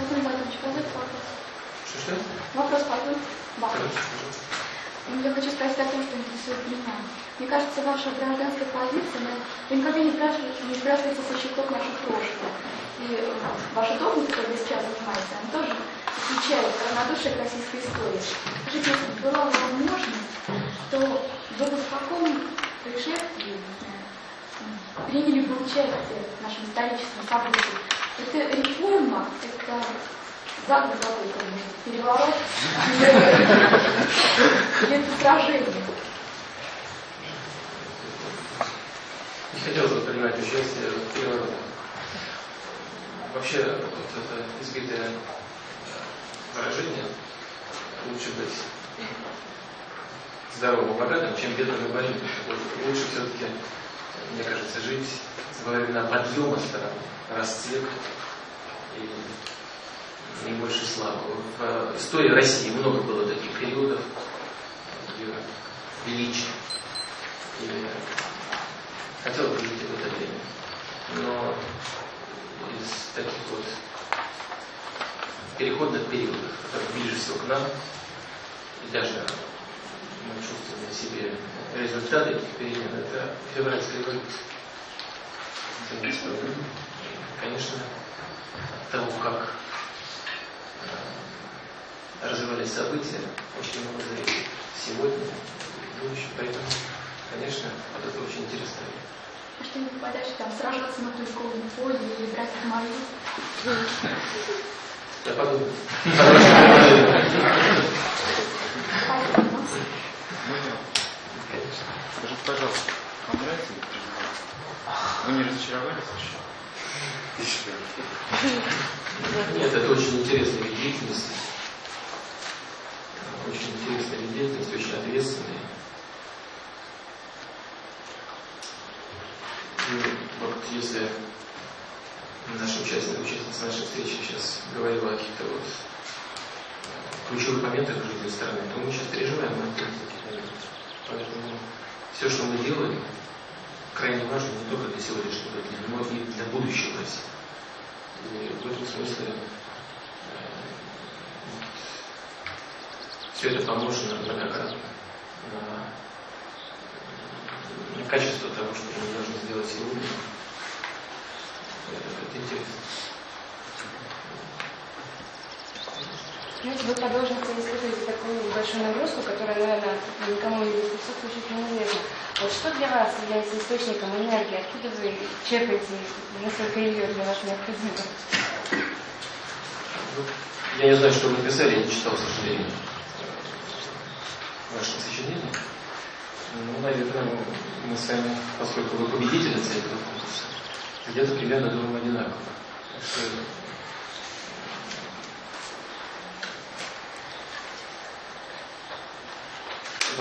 Владимир Владимирович, позвольте вопрос. Что-что? Вопрос Павел. Вам. Короче, пожалуйста. Я хочу спросить о том, что интересует меня. Мне кажется, ваша гражданская позиция, вы никогда не спрашиваете, не спрашиваете со счетов наших прошлого. И э, ваша должность, которой вы сейчас занимаетесь, она тоже отвечает равнодушие к российской истории. Скажите, если бы была возможность, то вы бы в каком происшествии, м, приняли бы участие в нашем историческом событии? Это реформа, это заговор переворот, это сражение? Не хотелось бы принимать участие в переворотах. Вообще, вот это избитое э, выражение лучше быть здоровым богатым, чем бедным и больным. Лучше все-таки, мне кажется, жить во времена подъема страны, расцвета и не больше славы. В истории России много было таких периодов ее величия. И хотел бы жить в это время. Но из таких вот переходных периодов, которые ближе всего к нам, и даже мы чувствуем на себе результаты этих перемен, это февральская революция. 17 года. И, Конечно, от того, как э, развивались события, очень много зависит сегодня и в будущем. Поэтому, конечно, вот это очень интересно. А что-нибудь подальше, там, сражаться на Тульковом поле или брать в мою? Я подумаю. Конечно. Скажите, пожалуйста, вам нравится быть президентом? Вы не разочаровались еще? Нет, это очень интересная вид деятельности. Очень интересная вид деятельности, очень ответственная. И вот если наша участница, участница нашей встречи сейчас говорила о каких-то вот ключевых моментах в жизни страны, то мы сейчас переживаем на. Поэтому все, что мы делаем, крайне важно не только для сегодняшнего дня, но и для будущего России. И в этом смысле все это помножено многократно на, на качество того, что мы должны сделать сегодня. Это интересно. Знаете, вы по должности испытываете такую большую нагрузку, которая, наверное, никому из присутствующих неизвестна. Вот что для вас является источником энергии? Откуда вы черпаете, насколько ее для вас необходимо? Ну, Я не знаю, что вы написали, я не читал, к сожалению, ваше сочинение. Ну, наверное, мы с вами, поскольку вы победительница этого конкурса, где-то примерно думаем одинаково. Что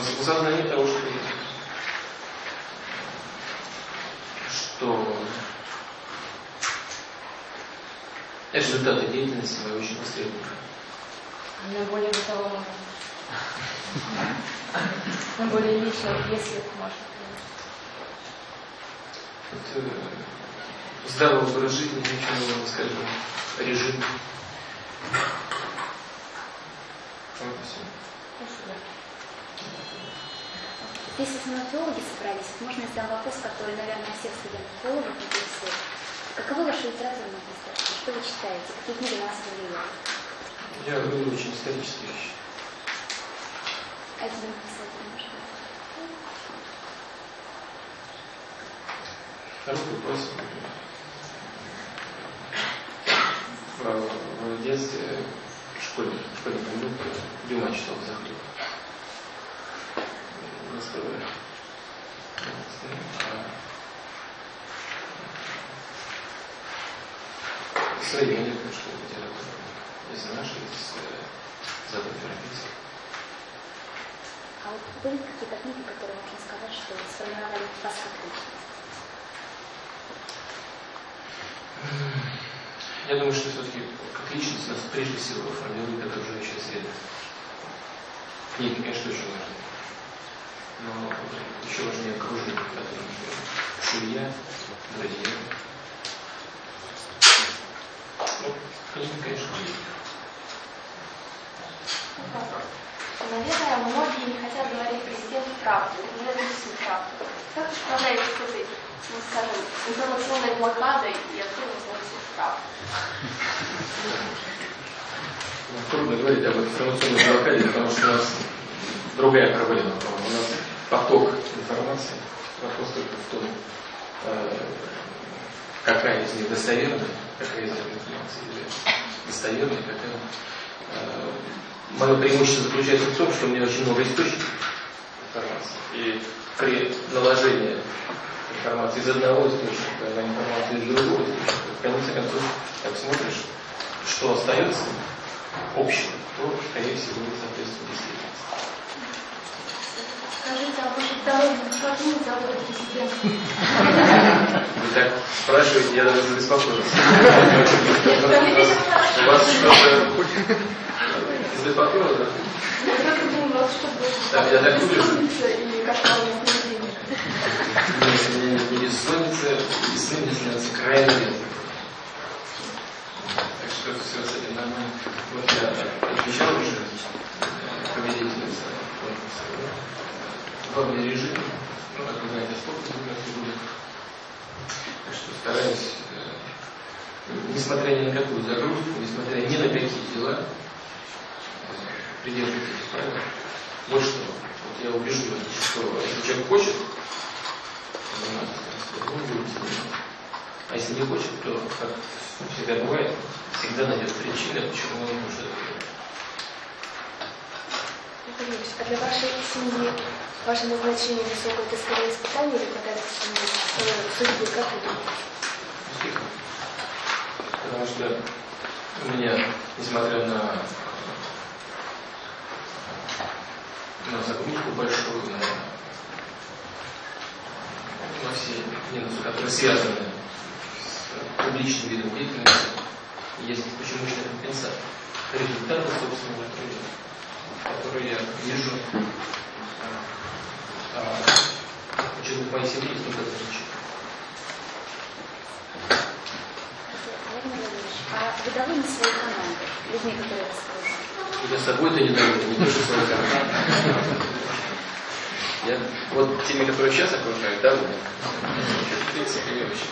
в осознании того, что, что результаты деятельности мои очень востребованы. На более бытовом На более личном, если можно. Это здоровый образ жизни, ничего скажем, режим. Вот и всё. Спасибо. Если стоматологи собрались, можно я задам вопрос, который, наверное, всех студентов-филологов интересует. Каковы ваши литературные пристрастия? Что вы читаете? Какие книги на вас повлияли? Я люблю очень исторические вещи. Один писатель, может быть. Хороший вопрос. В, в детстве, в школе, в школьном году Дюма читал Захаров. Достоевский. А современная школа литературы. Из нашей, из э, западноевропейской. А вот были какие-то книги, которые можно сказать, что сформировали вас как личность? Я думаю, что все-таки как личность нас прежде всего формирует окружающая среда. Книги, конечно, очень важны. Но еще важнее окружение, котором живем. Семья, друзья. Ну, Конечно, конечно. Вопрос. Наверное, многие не хотят говорить президенту правду, не всю правду. Как вы справляетесь с этой, ну, скажем, информационной блокадой и откуда узнать всю правду? Трудно говорить об информационной блокаде, потому что у нас другая проблема. У нас поток информации. Вопрос только в том, э, какая из них достоверная, какая из информации или достоверная, какая. Э, Мое преимущество заключается в том, что у меня очень много источников информации. И при наложении информации из одного источника на информацию из другого источника, в конце концов, как смотришь, что остается общего, то, скорее всего, не соответствует действительности. Скажите, а здоровье как не зовут президента? Вы так спрашиваете, я даже забеспокоился. У вас что-то забеспокоило, да? Я только вас что будет? Я так. Бессонница и кошмарное сновидение. Нет, не бессонница, мне снятся крайне редко. Так что все с этим нормально. Вот я отвечал уже э, победительница конкурса. В главном режиме, ну, как вы знаете, сколько будет. Так что стараюсь, э, несмотря ни на какую загрузку, несмотря ни на какие дела, э, придерживаться этих правил. Вот что, вот я убежден, что если человек хочет. А если не хочет, то, как всегда бывает, всегда найдет причины, почему он может это Юрьевич, а для вашей семьи ваше назначение высокое это скорее испытание или семьи? Э, судьбы, как вы думаете? Потому что у меня, несмотря на, на загрузку большую, на, на все минусы, которые связаны с публичным видом деятельности, есть мощная компенсация результата собственного труда, который я вижу, а, почему в моей семье есть только а вы довольны своей командой, людьми, которые вас окружают? Я собой-то недоволен, не пишу свою команду. Я вот теми, которые сейчас окружают, да, в принципе, не очень.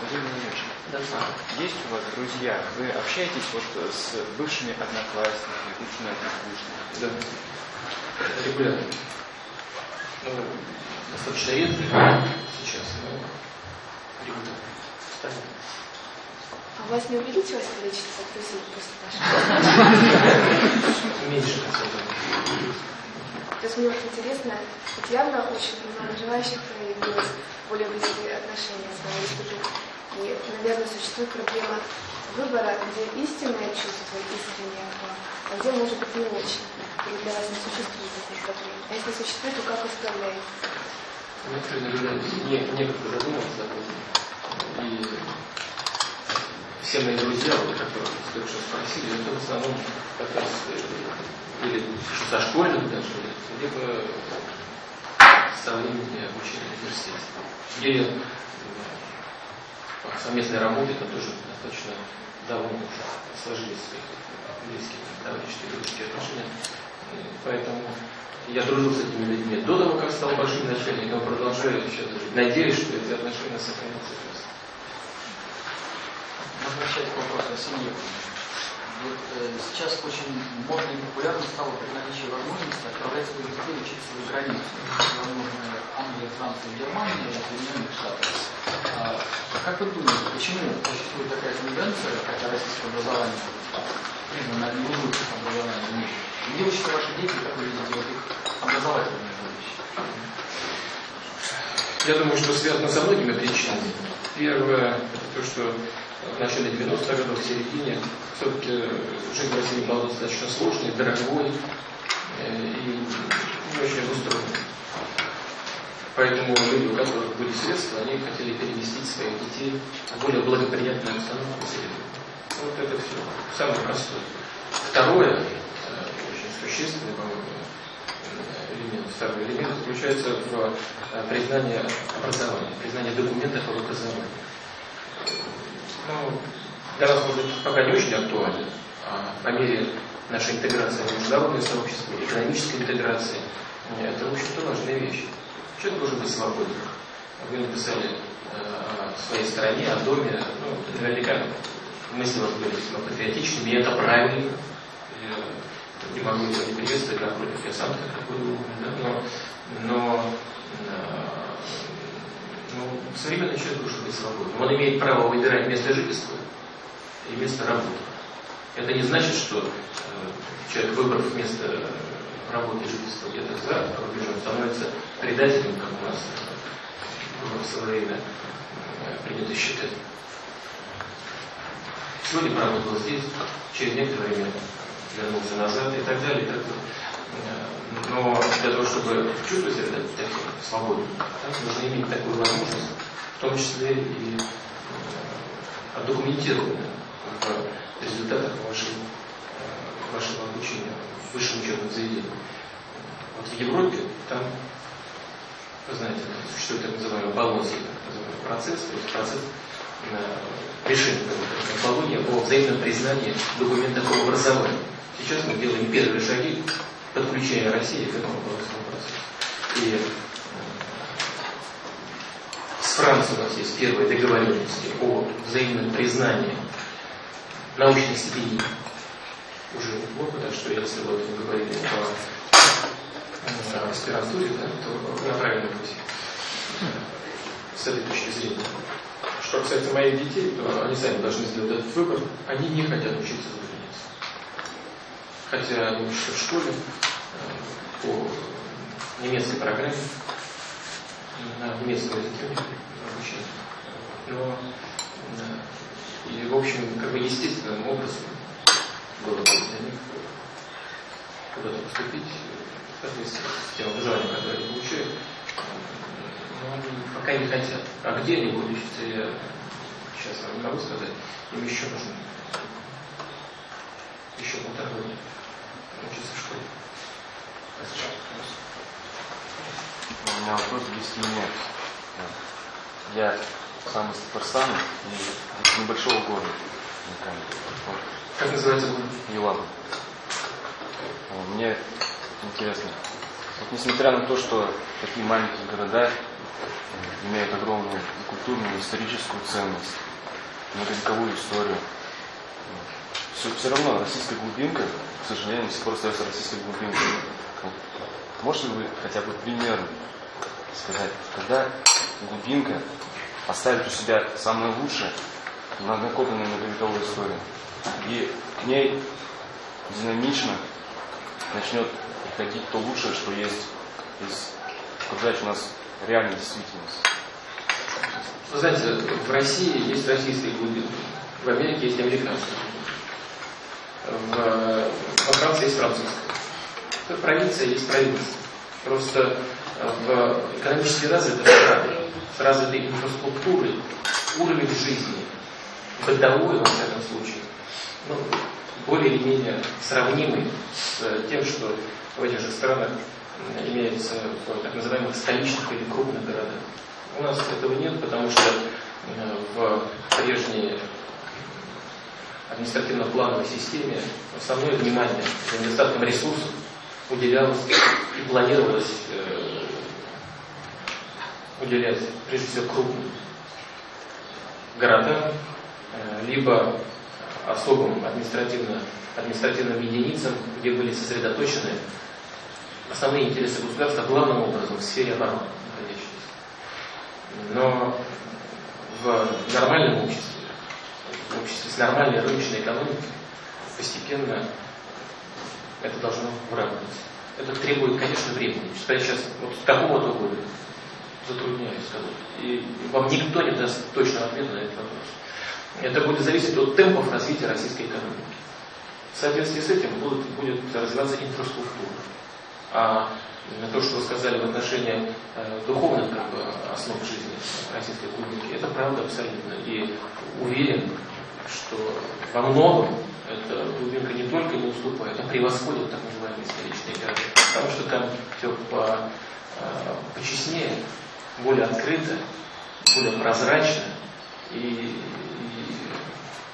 Владимир Владимирович, Да. Есть у вас друзья? Вы общаетесь вот с бывшими одноклассниками, бывшими однокурсниками? Да. Регулярно. Ну, достаточно редко сейчас, но регулярно. А у вас не увеличилось количество друзей после вашего? Меньше, на самом деле. То есть мне вот интересно, вот явно очень много желающих проявилось более близкие отношения с вами выступить. И, наверное, существует проблема выбора, где истинное чувство, искреннее к а где, может быть, не очень. Или для вас не существует таких проблем. А если существует, то как вы справляетесь? Некоторые, наверное, не, некогда задуматься об этом. И все мои друзья, вот, которые только что спросили, это в основном как раз э, или со школьных даже либо со времени обучения в университете. Где э, совместной работе там тоже достаточно давно уже сложились близкие товарищеские дружеские отношения. Поэтому я дружил с этими людьми до того, как стал большим начальником, продолжаю сейчас дружить. Надеюсь, что эти отношения сохранятся. Возвращаясь к вопросу о семье. Вот, э, сейчас очень модно и популярно стало при наличии возможности отправлять своих детей учиться за границу. Возможно, Англия, Франция, Германия, Соединенных Штатов. А, как вы думаете, почему существует такая тенденция, хотя российское образование признано одним из лучших образований в мире? Где учатся ваши дети, как вы видите вот их образовательные будущее? Я думаю, что связано со многими причинами. Первое, это то, что в начале 90-х годов, в середине, все-таки жизнь в России была достаточно сложной, дорогой э, и не очень устроенной. Поэтому люди, у которых были средства, они хотели переместить своих детей в более благоприятную обстановку среду. Вот это все. Самое простое. Второе, э, очень существенный, по-моему, э, элемент, второй элемент заключается в признании образования, признании документов об образовании. Для нас, может быть, пока не очень актуально, а по мере нашей интеграции в международное сообщество, экономической интеграции, это, в общем-то, важная вещь. Человек должен быть свободным. Вы написали э, о своей стране, о доме, ну, наверняка мысли у вас были весьма патриотичными, и это правильно. Я не могу его не приветствовать, напротив, я сам такой думаю, да? но, но э, ну, современный человек должен быть свободным. Он имеет право выбирать место жительства и место работы. Это не значит, что э, человек, выбрав место работы и жительства где-то за рубежом, становится предателем, как у нас э, в свое время э, принято считать. Сегодня поработал здесь, через некоторое время вернулся назад и так далее. И так далее. Э, но для того, чтобы чувствовать себя таким свободным, нужно иметь такую возможность, в том числе и э, отдокументированную в результатах вашей, э, вашего обучения в высшем учебном заведении. Вот в Европе там, вы знаете, существует так называемый называемый процесс, то есть процесс решения онкологии о взаимном признании документов об образовании. Сейчас мы делаем первые шаги подключения России к этому процессу. И с Францией у нас есть первые договоренности о взаимном признании научных степеней уже неплохо, так что если вот говорили о аспирантуре, да, то на правильном пути с этой точки зрения. Что касается моих детей, то они сами должны сделать этот выбор. Они не хотят учиться за. Хотя они учатся в школе э, по немецкой программе, на немецком языке обучение. Но и, в общем, как бы естественным образом было бы для них куда-то поступить, соответственно, с тем образованием, которое они получают. Но они пока не хотят. А где они будут учиться, я сейчас вам не могу сказать. Им еще нужно еще полтора года учиться в школе. У меня вопрос к нет. Я сам из Татарстана, из небольшого города. Как называется город? Елабы. Мне интересно, вот несмотря на то, что такие маленькие города имеют огромную культурную, и историческую ценность, многовековую историю, все, все равно российская глубинка, к сожалению, до сих пор остается российской глубинкой. Вот. Можете вы хотя бы примерно сказать, когда глубинка оставит у себя самое лучшее, накопленную многовековую историю, и к ней динамично начнет приходить то лучшее, что есть из окружающей нас реальной действительности. Вы знаете, в России есть российские глубины, в Америке есть американские в, во Франции есть французская. Провинция есть провинция. Просто в экономически развитых странах, с развитой инфраструктурой, уровень жизни, бытовой, во всяком случае, ну, более или менее сравнимый с тем, что в этих же странах имеется в так называемых столичных или крупных городах. У нас этого нет, потому что э, в прежней административно-плановой системе основное внимание за недостатком ресурсов уделялось и планировалось э, уделять прежде всего крупным городам, э, либо особым административно, административным единицам, где были сосредоточены основные интересы государства главным образом в сфере обороны находящиеся. Но в нормальном обществе, в обществе с нормальной рыночной экономикой, постепенно это должно выравниваться. Это требует, конечно, времени. Сказать сейчас вот такого-то года затрудняюсь сказать. И вам никто не даст точного ответа на этот вопрос. Это будет зависеть от темпов развития российской экономики. В соответствии с этим будет, будет развиваться инфраструктура. А то, что вы сказали в отношении э, духовных как бы, основ жизни российской культуры, это правда абсолютно. И уверен, что во многом эта глубинка не только не уступает, а превосходит так называемые столичные города. Потому что там все по, э, почестнее, более открыто, более прозрачно и, и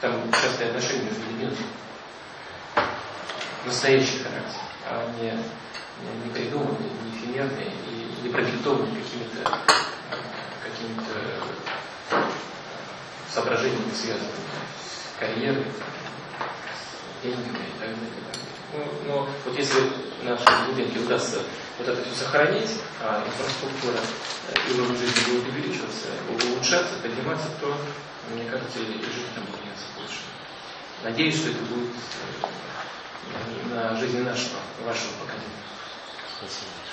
там частые отношения между людьми. Настоящий характер, а не, не, придуманный, не эфемерный и не продиктованный какими-то какими-то соображениями, связанными с карьерой, с деньгами и так далее. Ну, но вот если нашей глубинке удастся вот это все сохранить, а инфраструктура и уровень жизни будет увеличиваться, улучшаться, подниматься, то, мне кажется, и жизнь там меняться больше. Надеюсь, что это будет э, на жизни нашего, вашего поколения. Спасибо.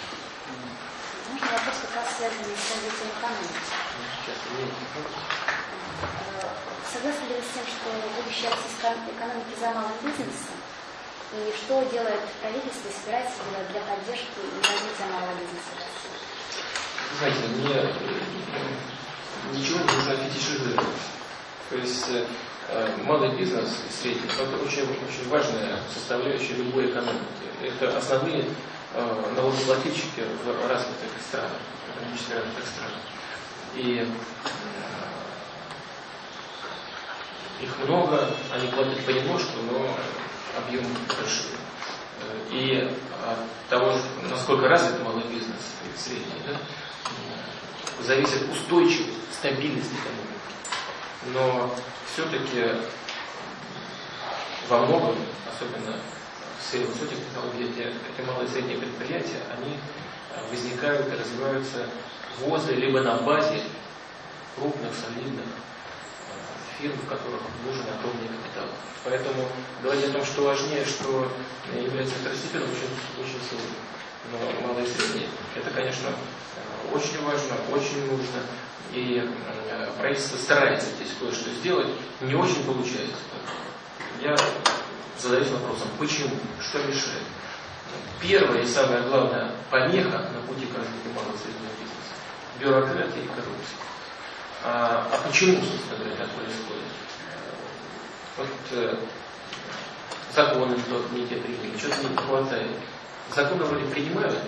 Можно вопрос как раз связанный с развитием экономики? Э, Согласны ли вы с тем, что будущее российской экономики за малым бизнесом? И что делает правительство собирается делать для поддержки и развития малого бизнеса в России? знаете, мне э, ничего нужно фетишизировать. То есть э, малый бизнес и средний – это очень, очень важная составляющая любой экономики. Это основные э, налогоплательщики в развитых странах, экономически развитых странах. И э, их много, они платят понемножку, но объем большой. Э, И от того, насколько развит малый бизнес и средний, да, э, зависит устойчивость, стабильность экономики. Но все-таки во многом, особенно в сфере высоких технологий, эти, эти малые и средние предприятия, они э, возникают и развиваются возле либо на базе крупных, солидных э, фирм, в которых нужен огромный капитал. Поэтому говорить о том, что важнее, что является второстепенным, очень, очень сложно. Но малые и средние, это, конечно, э, очень важно, очень нужно. И правительство старается здесь кое-что сделать, не очень получается. Я задаюсь вопросом, почему, что мешает? Первая и самая главная помеха на пути к развитию малого среднего бизнеса – бюрократия и коррупция. А, а почему, собственно говоря, так происходит? Вот э, законы не те приняли, что-то не хватает. Законы вроде принимают,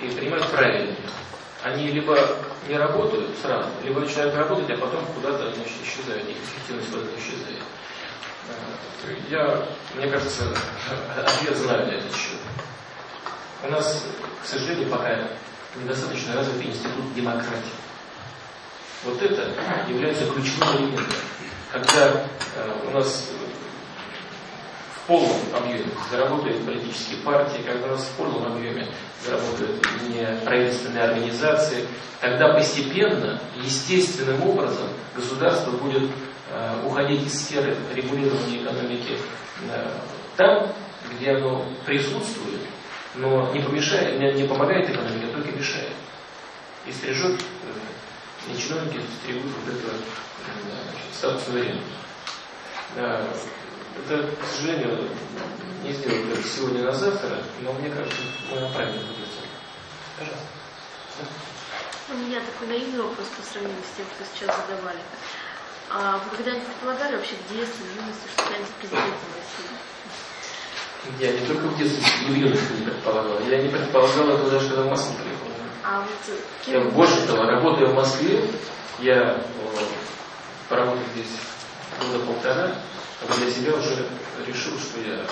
и принимают правильно. Они либо не работают сразу, либо начинают работать, а потом куда-то значит, исчезают, их эффективность куда-то исчезает. Я, мне кажется, ответ знаю на этот счет. У нас, к сожалению, пока недостаточно развитый институт демократии. Вот это является ключевым элементом. Когда э, у нас в полном объеме заработают политические партии, когда у нас в полном объеме заработают неправительственные организации, тогда постепенно, естественным образом государство будет уходить из сферы регулирования экономики э, там, где оно присутствует, но не, помешает, не, помогает экономике, а только мешает. И стрижет, э, и чиновники стригут вот это значит, это, к сожалению, не даже сегодня на завтра, но мне кажется, мы на правильном пути. Пожалуйста. У меня такой наивный вопрос по сравнению с тем, что сейчас задавали. А вы когда-нибудь предполагали вообще в детстве, в юности, что станете президентом России? Я не только в детстве, и в юности не предполагал. Я не предполагал этого даже, когда в Москву приехал. А вот Я кем больше того, работая в Москве, я э, поработал здесь года полтора, а для себя уже решил, что я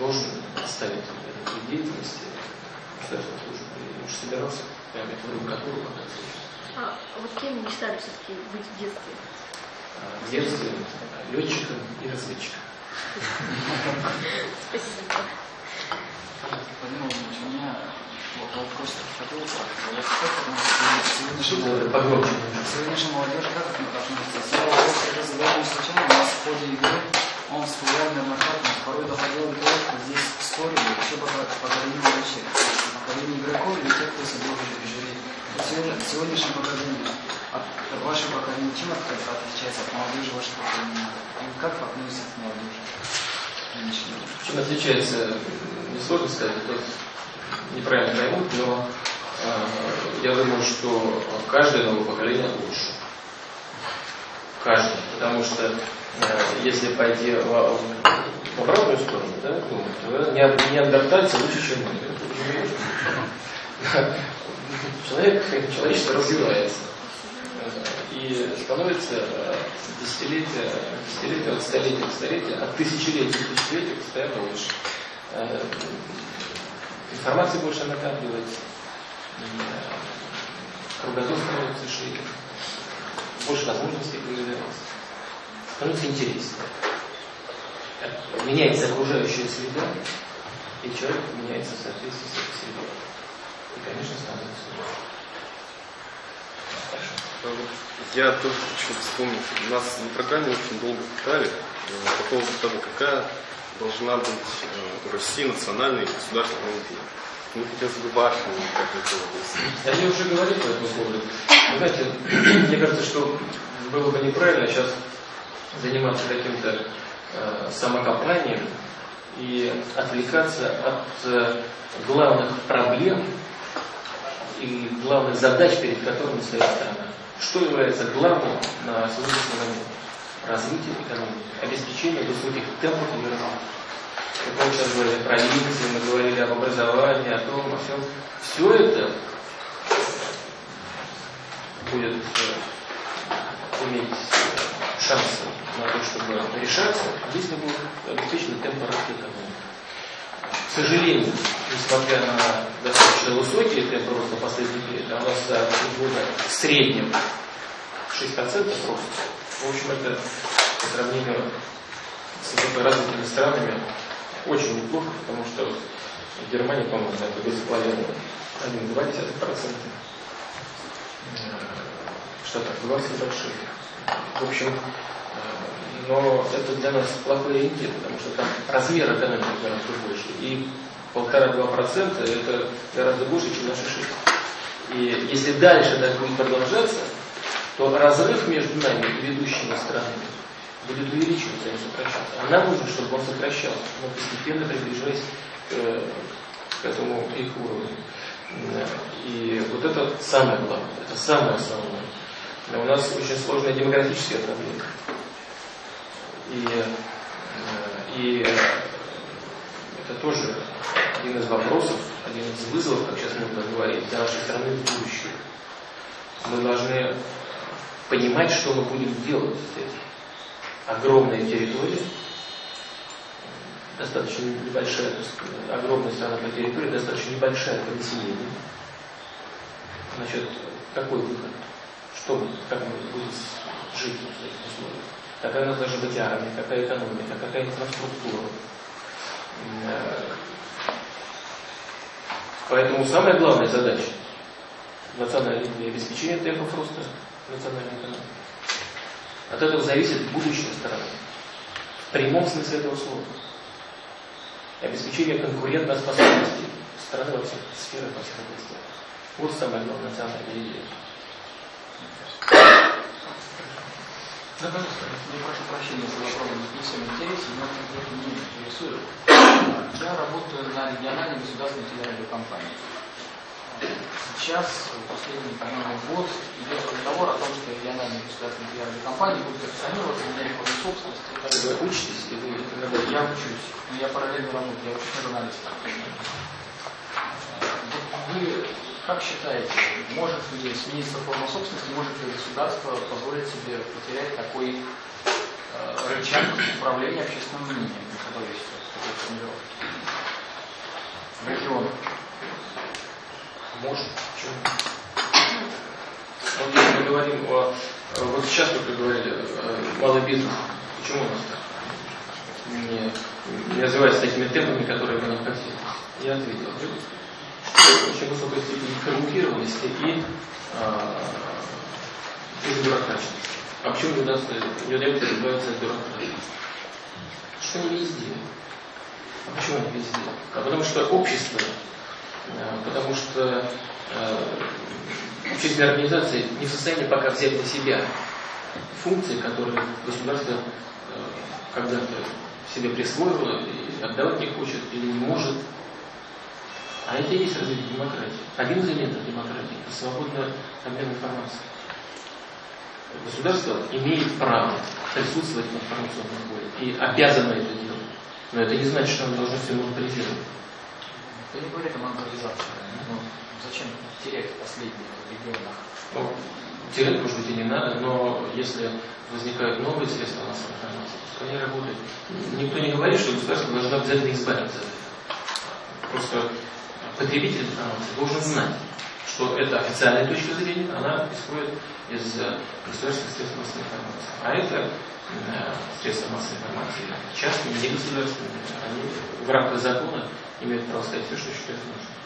должен оставить эту вид деятельности государственной службы. И уж собирался прямо эту рукотуру показывать. А, вот кем мечтали все-таки быть в детстве? В детстве летчиком и разведчиком. Спасибо. У меня вот вопрос относится сегодняшняя погромче. Сегодняшняя молодежь как к этому относится? Я вопрос, когда задал случайно, у нас в ходе игры он всплывал неоднократно, порой доходило до того, что здесь спорили вообще по поколению вообще. Поколение игроков или тех, кто собой жюри. Сегодняшнее поколение, от, ваше поколение, чем отличается от молодежи ваше поколение? И как вы относитесь к молодежи? Чем отличается, несложно сказать, тут неправильно поймут, но э, я думаю, что каждое новое поколение лучше. Каждое. Потому что э, если пойти в, в обратную сторону, да, думать, то не- неандертальцы лучше, чем мы. Человек, человечество развивается. и становится э, десятилетия, десятилетия от столетия к столетию, от тысячелетия к тысячелетию постоянно лучше. Э, информации больше накапливается, кругозор становится шире, больше возможностей появляется, становится интереснее. Меняется окружающая среда, и человек меняется в соответствии с этой средой. И, конечно, становится лучше. Хорошо. А Я тоже хочу вспомнить. Нас на программе очень долго пытали э, по поводу того, какая должна быть э, у России национальная и государственная идея. Мне хотелось бы ваше мнение, как это. Я уже говорил по этому поводу. Вы знаете, мне кажется, что было бы неправильно сейчас заниматься каким-то э, самокопанием и отвлекаться от э, главных проблем и главных задач, перед которыми стоит страна. Что является главным на сегодняшний момент? Развитие экономики, обеспечение высоких темпов ее развития. Мы сейчас говорили про Индию, мы говорили об образовании, о том, о всем. Все это будет э, иметь шансы на то, чтобы решаться, если будут обеспечены темпы роста экономики. К сожалению, несмотря на достаточно высокие темпы роста последних лет, а у нас за года в среднем 6% роста, в общем, это по сравнению с высокоразвитыми странами очень неплохо, потому что в Германии, по-моему, это без половины 1,2%. Что так, 20 больших. В общем, но это для нас плохой ориентир, потому что там размер экономики гораздо больше. И полтора-два процента это гораздо больше, чем наши шесть. И если дальше так будет продолжаться, то разрыв между нами и ведущими странами будет увеличиваться, а не сокращаться. А нам нужно, чтобы он сокращался, но постепенно приближаясь к, к этому их уровню. И вот это самое главное, это самое основное. У нас очень сложная демографическая проблема. И, э, и это тоже один из вопросов, один из вызовов, как сейчас можно говорить, для нашей страны в будущем. Мы должны понимать, что мы будем делать с этим. Огромная территория, достаточно небольшая, огромная страна по территории, достаточно небольшая по населению. Значит, какой выход? Что мы, как мы будем жить в этих условиях? Какая у нас должна быть армия, какая экономика, какая инфраструктура. Э, поэтому самая главная задача национальной обеспечение темпов роста национальной экономики. От этого зависит будущее страны. В прямом смысле этого слова. Обеспечение конкурентоспособности страны во всех сферах, во всех областях. Вот самая главная национальная идея. Да, пожалуйста, я прошу прощения, если вопрос не всем интересен, но это не интересует. Я работаю на региональной государственной телерадиокомпании. Сейчас, последний, по-моему, год, идет разговор о том, что региональные государственные телерадиокомпании будут акционироваться на форме собственности. Вы учитесь или вы Я учусь, но я параллельно работаю, я учусь на журналиста. Вы как считаете, может ли смениться форма собственности, может ли государство позволить себе потерять такой э, рычаг управления общественным мнением, который формулировки? В регионах. Может, почему? Вот если мы говорим о... Вот сейчас вы говорили, э, малый бизнес. Почему у нас так? Не, не развивается такими темпами, которые мы не хотели. Я ответил. Очень высокой степени коррумпированности и, а, и бюрократичности. А почему не не удается избавиться от бюрократии? Что не везде. А почему не везде? А потому что общество Э, потому что э, общественные организации не в состоянии пока взять на себя функции, которые государство э, когда-то себе присвоило и отдавать не хочет или не может. А это и есть развитие демократии. Один из элементов демократии – это свободный обмен информацией. Государство имеет право присутствовать в информационном поле и обязано это делать. Но это не значит, что оно должно все монополизировать. Я не говорю о монополизации. Ну, зачем терять последние регионах? Ну, терять, может быть, и не надо, но если возникают новые средства массовой информации, то они работают. Никто не говорит, что государство должно обязательно избавиться от этого. Просто потребитель информации должен знать, что это официальная точка зрения, она исходит из э, государственных средств массовой информации. А это э, средства массовой информации, частные, не государственные, они в рамках закона имеют право сказать все, что считают нужным.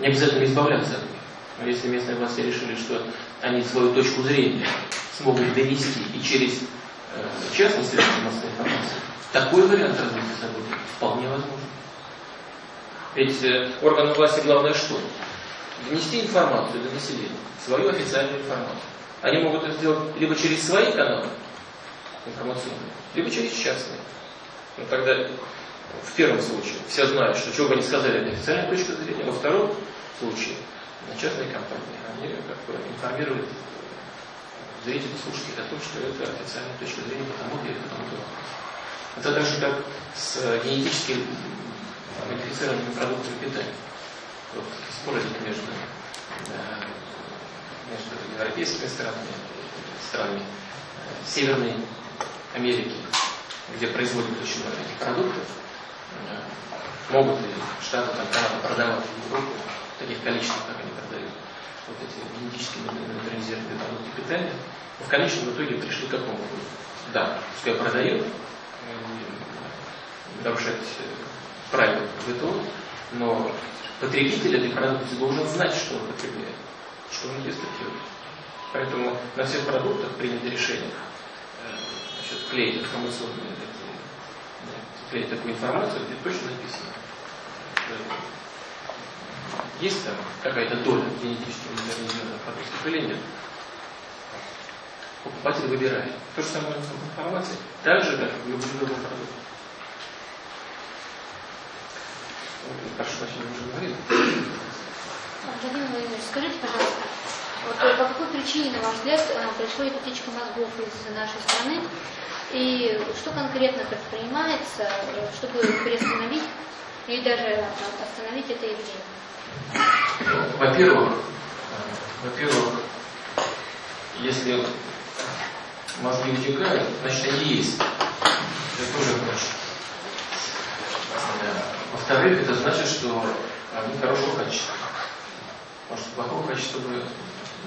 Не обязательно избавляться от них. Но если местные власти решили, что они свою точку зрения смогут донести и через э, частные средства массовой информации, такой вариант развития событий вполне возможен. Ведь э, органам власти главное что? Внести информацию для населения, свою официальную информацию. Они могут это сделать либо через свои каналы информационные, либо через частные. Ну, тогда в первом случае все знают, что чего бы они сказали, это официальная точка зрения. Во втором случае частные компании, они как бы информируют зрителей, слушателей о том, что это официальная точка зрения потому-то и потому-то. Это так же, как с генетически модифицированными продуктами питания. Вот, спор идет между, между европейскими странами, странами Северной Америки, где производят очень много этих продуктов, могут ли Штаты, там, Канада продавать в Европу в таких количествах, как они продают вот эти генетически модернизированные продукты питания, в конечном итоге пришли к какому выводу? Да, пускай продает, нарушать правила ВТО, но потребитель этой продукции должен знать, что он потребляет, что он ест и пьет. Поэтому на всех продуктах принято решение значит, клеить информационные клеить такую информацию, где точно написано. Есть там какая-то доля генетически модернизированных продуктов или нет? Покупатель выбирает. То же самое с информацией, так же, как и в любом другом продукте. Прошу прощения, уже говорили. Владимир Владимирович, скажите, пожалуйста, вот э, по какой причине, на ваш взгляд, э, происходит утечка мозгов из нашей страны? И что конкретно предпринимается, э, чтобы приостановить или даже остановить это явление? Во-первых, во-первых, если мозги утекают, значит они есть. Это тоже хорошо. Во-вторых, это значит, что они хорошего качества. Может, плохого качества бы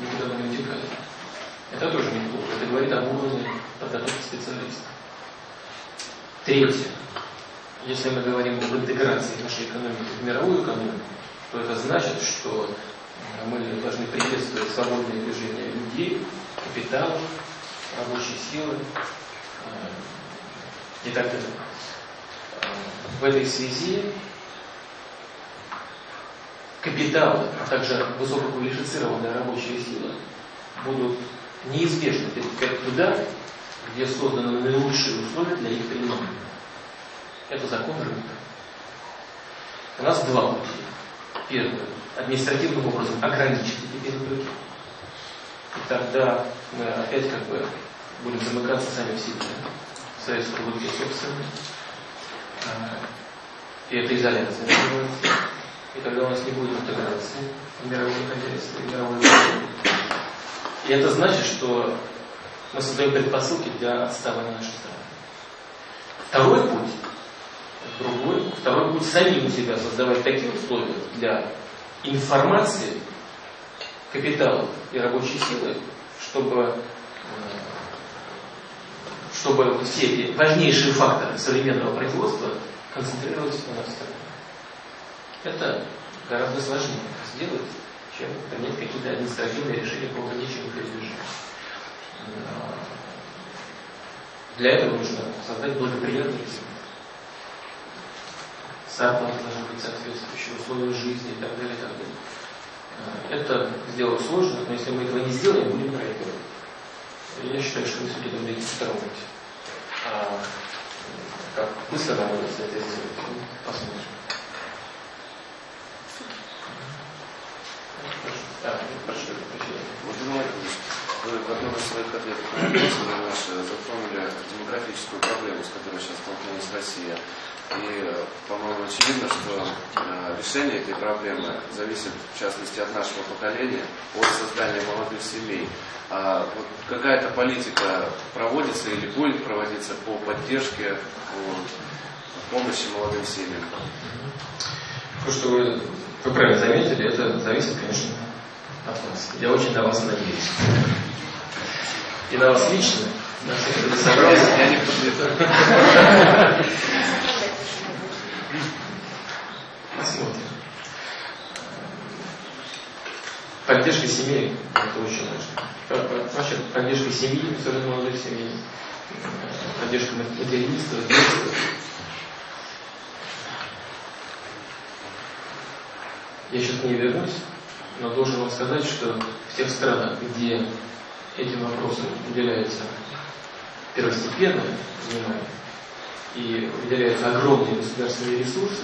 никуда не утекали. Это тоже неплохо. Это говорит об уровне подготовки специалистов. Третье. Если мы говорим об интеграции нашей экономики в мировую экономику, то это значит, что мы должны приветствовать свободное движение людей, капитала, рабочей силы э, и так далее. В этой связи капитал, а также высококвалифицированная рабочая сила будут неизбежно перетекать туда, где созданы наилучшие условия для их применения. Это закон рынка. У нас два пути. Первый. Административным образом ограничить эти перетоки. И тогда мы опять как бы будем замыкаться сами в себе. В своей собственной. И это изоляция называется. И тогда у нас не будет интеграции в мировое хозяйство и мировой И это значит, что мы создаем предпосылки для отставания нашей страны. Второй путь, другой, второй путь самим себя создавать такие условия для информации, капитала и рабочей силы, чтобы, чтобы все важнейшие факторы современного производства концентрировались на стране. Это гораздо сложнее сделать, чем принять какие-то административные решения по ограничению передвижения. Для этого нужно создать благоприятный климат. Зарплата должна быть соответствующая, условия жизни и так далее, и так далее. Это сделать сложно, но если мы этого не сделаем, будем проигрывать. Я считаю, что мы все-таки должны идти второму пути. А как быстро нам удастся это сделать, посмотрим. Владимир вы в одном из своих ответов на на наши затронули демографическую проблему, с которой сейчас столкнулась Россия. И, по-моему, очевидно, что э, решение этой проблемы зависит, в частности, от нашего поколения, от создания молодых семей. А вот какая-то политика проводится или будет проводиться по поддержке, по помощи молодым семьям? То, что вы, вы правильно заметили, это зависит, конечно, от вас. Я очень на вас надеюсь. И на вас лично. Я не подведу. Посмотрим. Поддержка семьи – это очень важно. Вообще, поддержка семьи, особенно молодых семей, поддержка материнства, детства. Я сейчас не вернусь, но должен вам сказать, что в тех странах, где этим вопросам уделяется первостепенное внимание и выделяются огромные государственные ресурсы,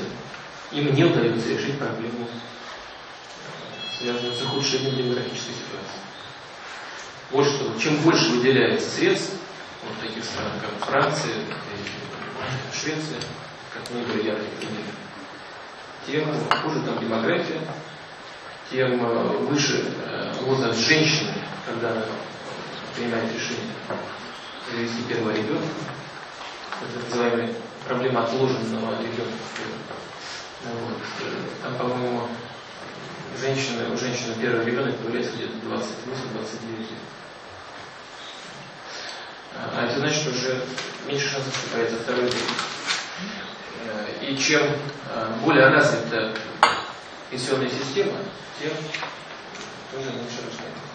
им не удается решить проблему, связанную с ухудшением демографической ситуации. Вот что, чем больше выделяется средств, вот таких странах, как Франция, Швеция, как наиболее яркий пример, тем хуже там демография, тем э, выше э, возраст женщины, когда она принимает решение завести первого ребенка. Это называемая проблема отложенного ребенка. Вот. Там, по-моему, женщина, у женщины первый ребенок появляется где-то 28-29 лет. А это значит, что уже меньше шансов, что появится второй ребенок. И чем более развита пенсионная система, тем тоже меньше рождается.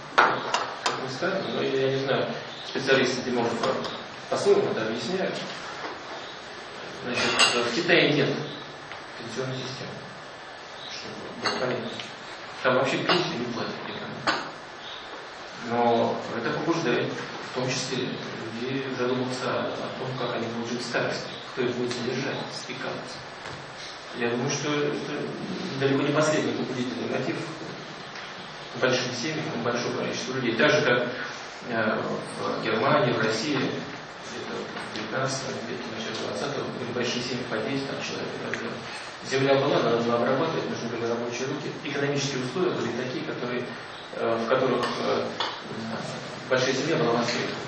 Как ни странно, но я не знаю, специалисты демографа по-своему это объясняют. Значит, в Китае нет пенсионной системы, чтобы понятно. Там вообще пенсию не платят никому. Но это побуждает, в том числе, людей задуматься о том, как они будут старости, кто их будет содержать, спекаться. Я думаю, что это далеко не последний побудительный мотив большим семьям, большому количеству людей. Так же, как э, в Германии, в России, 19 веке, начале 20 были большие семьи по 10 там, человек и так далее. Земля была, надо было обрабатывать, нужны были рабочие руки. Экономические условия были такие, которые, э, в которых э, большая семья была востребована.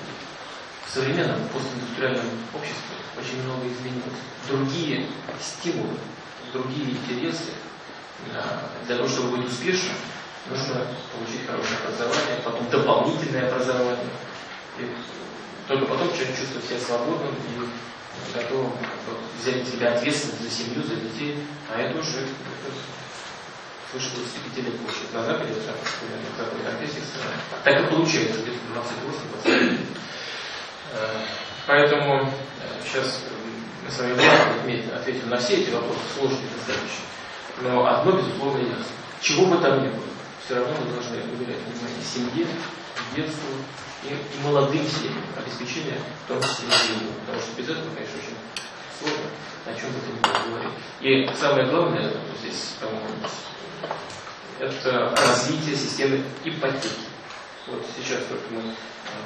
В современном постиндустриальном обществе очень много изменилось. Другие стимулы, другие интересы. Для того, чтобы быть успешным, нужно получить хорошее образование, потом дополнительное образование. И только потом человек чувствует себя свободным и готовым взять на себя ответственность за семью, за детей, а это уже свыше 25 лет получит. На Западе, это, примерно, в Западе, так и получается, где-то 28-29. Поэтому сейчас мы с вами ответим на все эти вопросы, сложные достаточно. Но одно, безусловно, ясно. Чего бы там ни было, все равно мы должны уделять внимание семье, детству и, и молодым семьям, обеспечение в том числе семьи. Потому что без этого, конечно, очень сложно о чем бы то ни было говорить. И самое главное здесь, по-моему, это развитие системы ипотеки. Вот сейчас только мы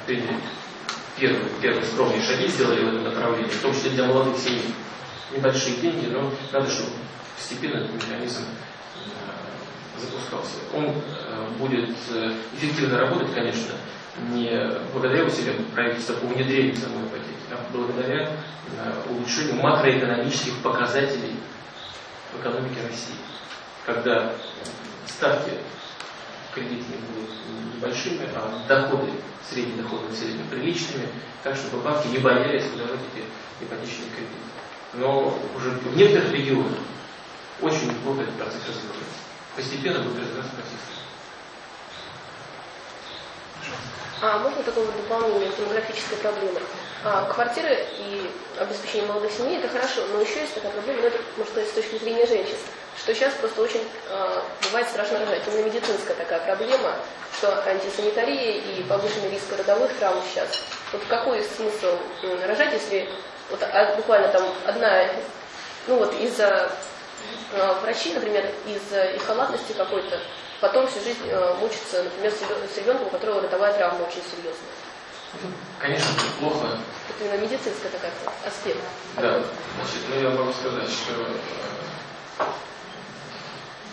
приняли первые, первые скромные шаги сделали в этом направлении, в том числе для молодых семей. Небольшие деньги, но надо, чтобы постепенно этот механизм э, запускался. Он э, будет э, эффективно работать, конечно, не благодаря усилиям правительства по внедрению самой ипотеки, а благодаря улучшению макроэкономических показателей в экономике России. Когда ставки кредитные будут небольшими, а доходы, средний доход населения приличными, так чтобы банки не боялись выдавать эти ипотечные кредиты. Но уже в некоторых регионах очень плохо этот процесс развивается. Постепенно будет развиваться процесс. А можно такое вот дополнение к демографической проблеме? А, квартиры и обеспечение молодых семей это хорошо, но еще есть такая проблема, ну, это, можно сказать, с точки зрения женщин, что сейчас просто очень э, бывает страшно рожать. Именно медицинская такая проблема, что антисанитария и повышенный риск родовых травм сейчас. Вот какой смысл рожать, если вот, а, буквально там одна, ну вот из-за э, врачей, например, из-за их халатности какой-то, потом всю жизнь э, мучиться, например, с ребенком, у которого родовая травма очень серьезная. Конечно, плохо Это именно медицинский такой аспект. Да, значит, ну я могу сказать, что э,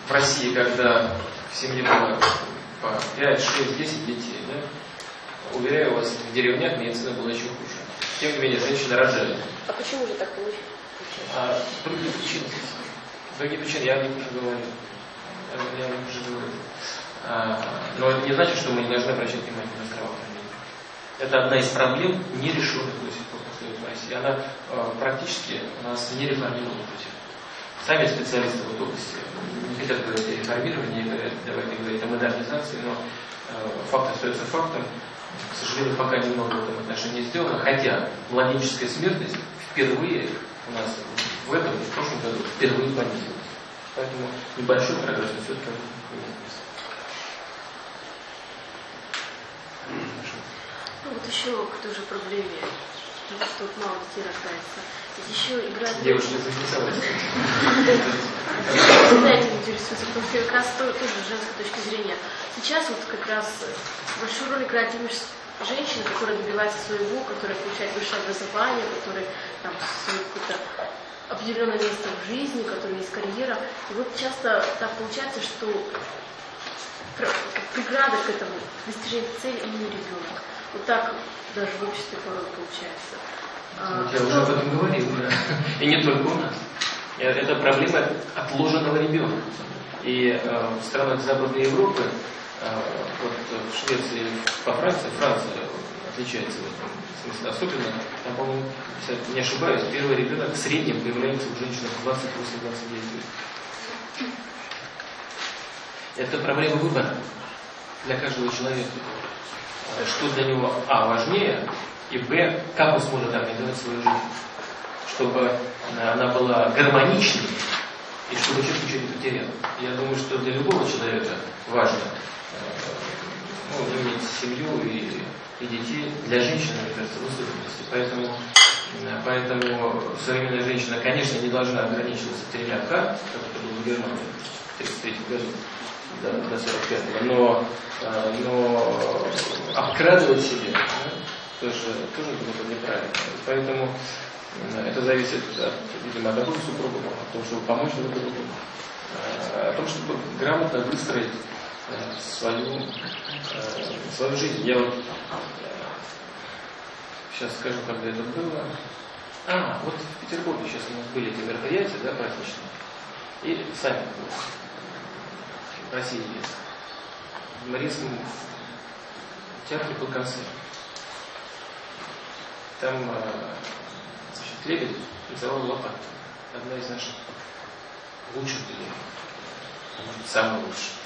в России, когда в семье было по 5, 6, 10 детей, да, уверяю вас, в деревнях медицина была еще хуже. Тем не менее, женщины рожали. А почему же так получилось? А другие причины. Другие причины я о них уже говорил. Я о них уже говорил. А, но это не значит, что мы не должны обращать внимание на здравоохранение. Это одна из проблем, нерешенных до сих пор в России. Она э, практически у нас не реформирована до сих пор. Сами специалисты в этой области не хотят говорить о реформировании, говорят, давайте говорить о модернизации, но э, факт остается фактом. К сожалению, пока немного в этом отношении сделано, хотя младенческая смертность впервые у нас в этом в прошлом году впервые понизилась. Поэтому небольшой прогресс все-таки. Ну вот еще к той же проблеме того, что вот мало детей рождается. Ведь еще играет... Записалась. Всегда этим интересуется, потому что как раз то- тоже женской точки зрения. Сейчас вот как раз большую роль играет именно женщина, которая добивается своего, которая получает высшее образование, которая там свое какое-то определенное место в жизни, у которой есть карьера. И вот часто так получается, что пр- преграда к этому, к достижению цели именно ребенок. Вот так даже в обществе порой получается. А, Вот я уже об этом говорил, да. И не только у нас. Это проблема отложенного ребенка. И э, в странах Западной Европы, э, вот в Швеции, по Франции, Франция отличается в этом смысле особенно. Там, по-моему, не ошибаюсь, первый ребенок в среднем появляется у женщин в 28-29 лет. Это проблема выбора для каждого человека. Э, Что для него, а, важнее, и, б, как он сможет организовать свою жизнь. Чтобы она она была гармоничной, и чтобы человек ничего не потерял. Я думаю, что для любого человека важно э, ну, иметь семью и, и детей. Для женщины, мне кажется, в особенности. Поэтому, э, поэтому современная женщина, конечно, не должна ограничиваться тремя К, как это было в Германии в 1933 году до, до 45 но, э, но обкрадывать себя да, тоже, тоже было бы неправильно. Поэтому э, это зависит, от, видимо, от обоих супругов, от того, чтобы помочь друг другу, э, о том, чтобы грамотно выстроить свою, э, свою жизнь. Я вот сейчас скажу, когда это было. А, вот в Петербурге сейчас у нас были эти мероприятия, да, праздничные. И сами в России есть. В Мариинском театре был концерт. Там э, значит, Лебедь танцевал лопат. Одна из наших лучших или, может, самая лучшая.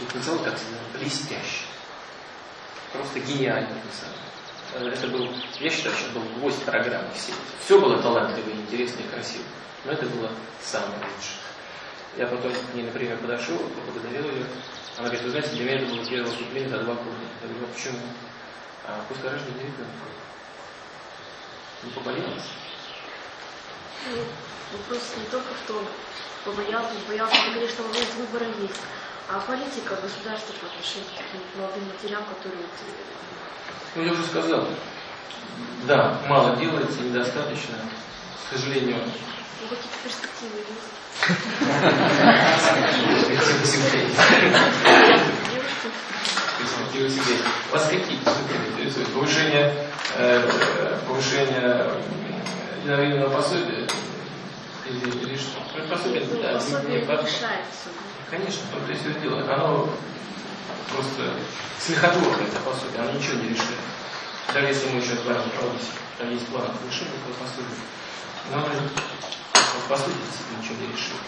И танцевал как блестяще. Просто гениально танцевал. Это был, я считаю, что был гвоздь программы всей. Все было талантливо, интересно и красиво. Но это было самое лучшее. Я потом к ней, например, подошел, поблагодарил ее. Она говорит, вы знаете, для меня это было первое выступление за два года. Я говорю, а почему? А после рождения ребенка. Не побоялась? Ну, вопрос не только в том, побоялся, не боялся, это, конечно, момент выбора есть. А политика государства по отношению к таким молодым матерям, которые вот, Ну, я уже сказал. Да, мало делается, недостаточно. К сожалению, ну, какие-то перспективы есть. Вас какие перспективы интересуют? Повышение, э, повышение единовременного пособия? Или, или что? Ну, пособие, Ну, да, не- не. Конечно, том-то и все дело. Оно просто смехотворное, это пособие, оно ничего не решит. Даже если мы сейчас говорим про там есть план повышения этого пособия, но оно по сути действительно ничего не решит.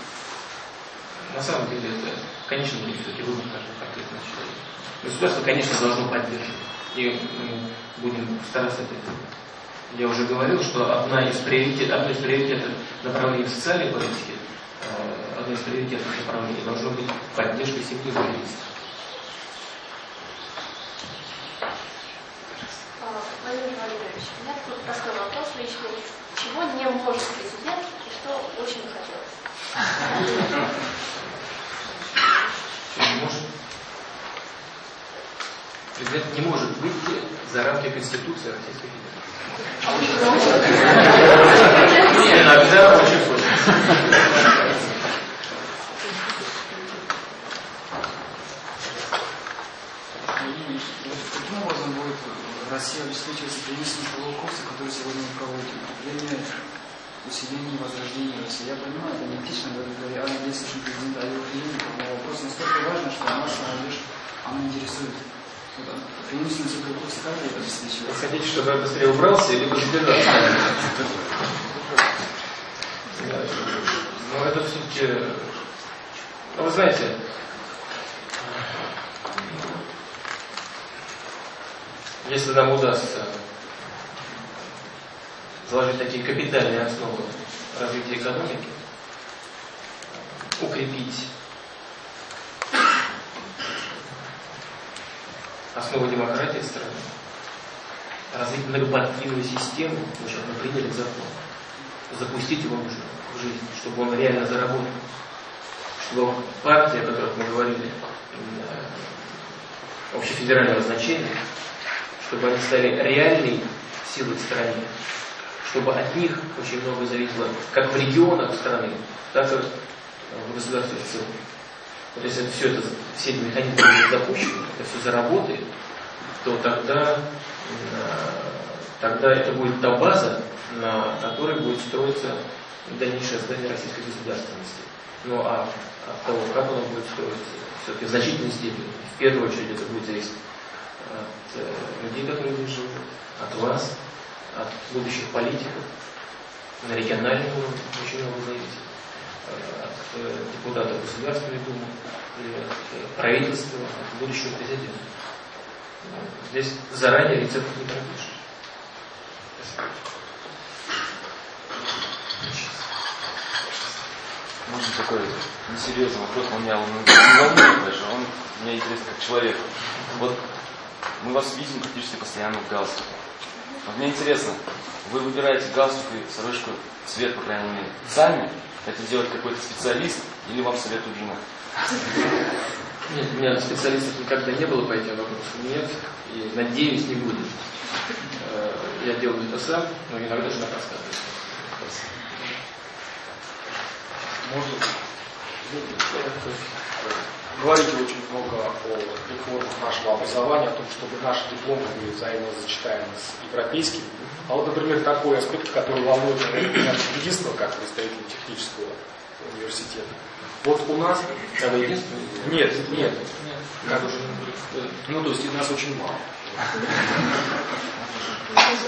На самом деле это, конечно, будет все-таки выбор каждого конкретного человека. Государство, конечно, должно поддерживать. И мы будем стараться это делать. Я уже говорил, что одна из приоритет, одно из приоритетов направлений в социальной политике, э, одно из приоритетных направлений должно быть поддержка семьи в реальности. А, Владимир Владимирович, у меня такой простой вопрос личный. Чего не может президент и что очень бы хотелось? Не может? Президент не может выйти за рамки Конституции Российской Федерации. Иногда очень хочется. И каким образом будет Россия обеспечиваться принесением того курса, который сегодня мы проводим? Время усиления и возрождения России. Я понимаю, это не этично говоря о действующем президенте, о его клинике, но вопрос настолько важен, что наша молодежь, она интересует. Преимущественность этого курса как это обеспечивается? Вы хотите, чтобы я быстрее убрался, либо задержался? Ну, это все-таки... Ну, вы знаете, если нам удастся заложить такие капитальные основы развития экономики, укрепить основы демократии в стране, развить многопартийную систему, сейчас мы приняли закон, запустить его нужно в жизнь, чтобы он реально заработал, чтобы партии, о которых мы говорили, э, общефедерального значения, чтобы они стали реальной силой в стране, чтобы от них очень много зависело как в регионах страны, так и в государстве в целом. Вот если все это, все эти механизмы будут запущены, это все заработает, то тогда, тогда это будет та база, на которой будет строиться дальнейшее создание российской государственности. Ну а от того, как оно будет строиться, все-таки в значительной степени, в первую очередь это будет зависеть от э, людей, которые здесь живут, от вас, от будущих политиков, на региональном уровне очень много зависит, э, от э, депутатов Государственной Думы, и от правительства, от будущего президента. Здесь заранее рецепт не пропишешь. Можно такой несерьезный вопрос, меня он не волнует даже, он меня интересен как человек. Вот мы вас видим практически постоянно в галстуке. Вот мне интересно, вы выбираете галстук и сорочку цвет, по крайней мере, сами? Это делает какой-то специалист или вам советует жена? Нет, у меня специалистов никогда не было по этим вопросам. Нет, и надеюсь, не будет. Э, я делаю это сам, но иногда жена подсказывает. Может, говорите очень много о реформах нашего образования, о том, чтобы наши дипломы были взаимозачитаемы с европейским. А вот, например, такой аспект, который волнует меня единственного, как представителя технического университета. Вот у нас... Это единственное? Нет, нет. Как уже? Ну, то есть нас очень мало.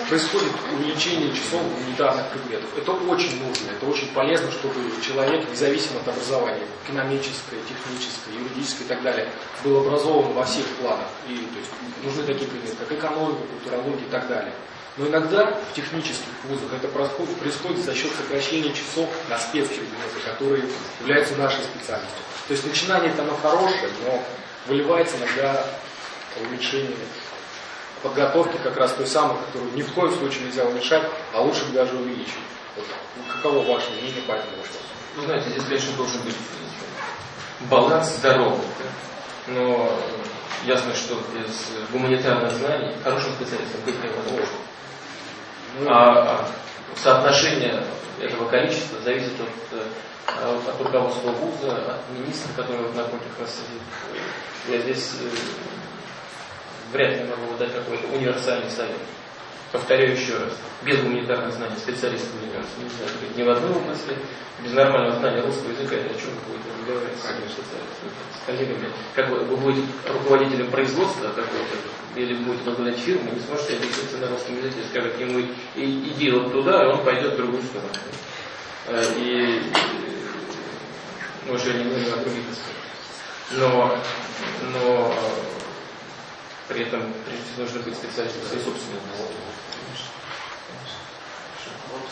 Происходит увеличение часов гуманитарных предметов. Это очень нужно, это очень полезно, чтобы человек, независимо от образования, экономическое, техническое, юридическое и так далее, был образован во всех планах. И то есть, нужны такие предметы, как экономика, культурология и так далее. Но иногда в технических вузах это происходит, происходит за счет сокращения часов на спецпредметы, которые являются нашей специальностью. То есть начинание это оно хорошее, но выливается иногда уменьшение подготовки как раз той самой, которую ни в коем случае нельзя уменьшать, а лучше бы даже увеличить. Вот, каково ваше мнение по этому вопросу? Ну, знаете, здесь, конечно, должен быть баланс здоровый. Но ясно, что без гуманитарных знаний хорошим специалистом быть невозможно. А соотношение этого количества зависит от, э, от руководства вуза, от министра, который вот напротив нас сидит. Я здесь э, вряд ли могу дать какой-то универсальный совет. Повторяю еще раз, без гуманитарных знаний специалистов университета нельзя быть ни в одной области, без нормального знания русского языка, это о чем вы будете разговаривать с, с коллегами. Как вы, вы будете руководителем производства какого-то, или будете возглавлять фирму, не сможете объясниться на русском языке, скажет ему, иди вот туда, и он пойдет в другую сторону. Э, и уже не говорим о других Но, но при этом, прежде всего, нужно быть специалистом своей собственной области. Вот,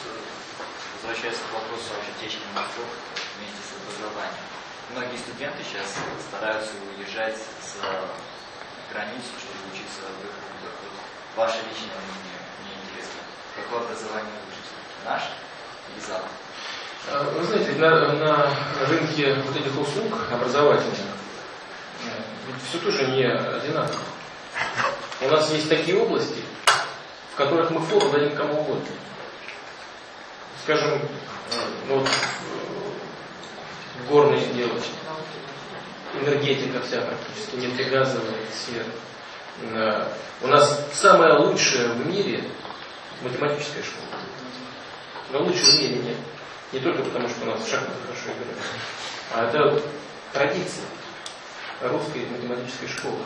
возвращаясь к вопросу о утечке мозгов вместе с образованием. Многие студенты сейчас стараются уезжать за границу, чтобы учиться в их вузах. Вот ваше личное мнение, мне интересно. Какое образование лучше? Наше или Запад? Вы знаете, на, на рынке вот этих услуг образовательных ведь все тоже не одинаково. У нас есть такие области, в которых мы фору дадим кому угодно. Скажем, э, ну, вот, э, горные дело, энергетика вся практически, нефтегазовая сфера. Э, У нас самая лучшая в мире математическая школа. Но лучше в мире нет. Не только потому, что у нас шахматы хорошо играют, а это традиция русской математической школы.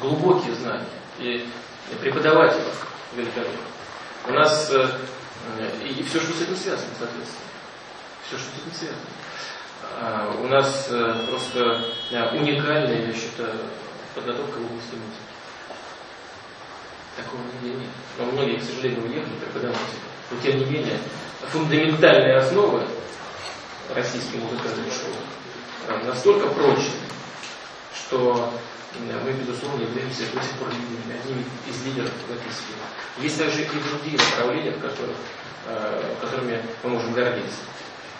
Глубокие знания и преподаватели великолепны. У нас э, и, и все, что с этим связано, соответственно. Все, что с этим связано. А, у нас э, просто э, уникальная, я считаю, подготовка в области музыки. Такого нигде нет. Но многие, к сожалению, уехали преподаватели. Но тем не менее, фундаментальные основы российской музыкальной школы э, настолько прочны, что мы, безусловно, являемся до сих пор одним из лидеров в этой сфере. Есть также и другие направления, в которых, э, которыми мы можем гордиться.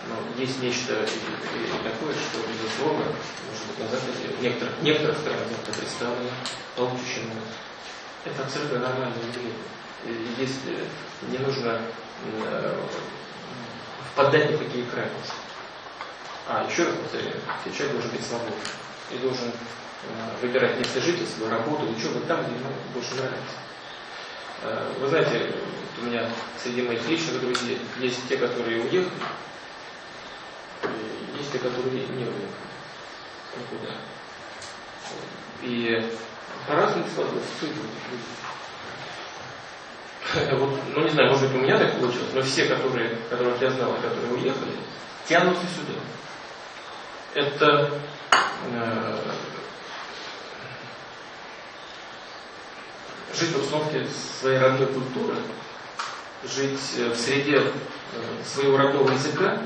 Но есть нечто такое, что, безусловно, может быть, на Западе, в некоторых, некоторых странах это представлено получше, чем у нас. Это абсолютно нормальное явление. Если не нужно э, впадать в такие крайности. А, еще раз повторяю, человек должен быть свободным и должен выбирать место жительства, работу, учебу там, где ему больше нравится. Э, вы знаете, у меня среди моих личных друзей есть те, которые уехали, есть те, которые не уехали никуда. И по-разному складывается судьба Вот, ну не знаю, может быть у меня так получилось, но все, которые, которых я знал, которые уехали, тянутся сюда. Это э, жить в обстановке своей родной культуры, жить э, в среде э, своего родного языка,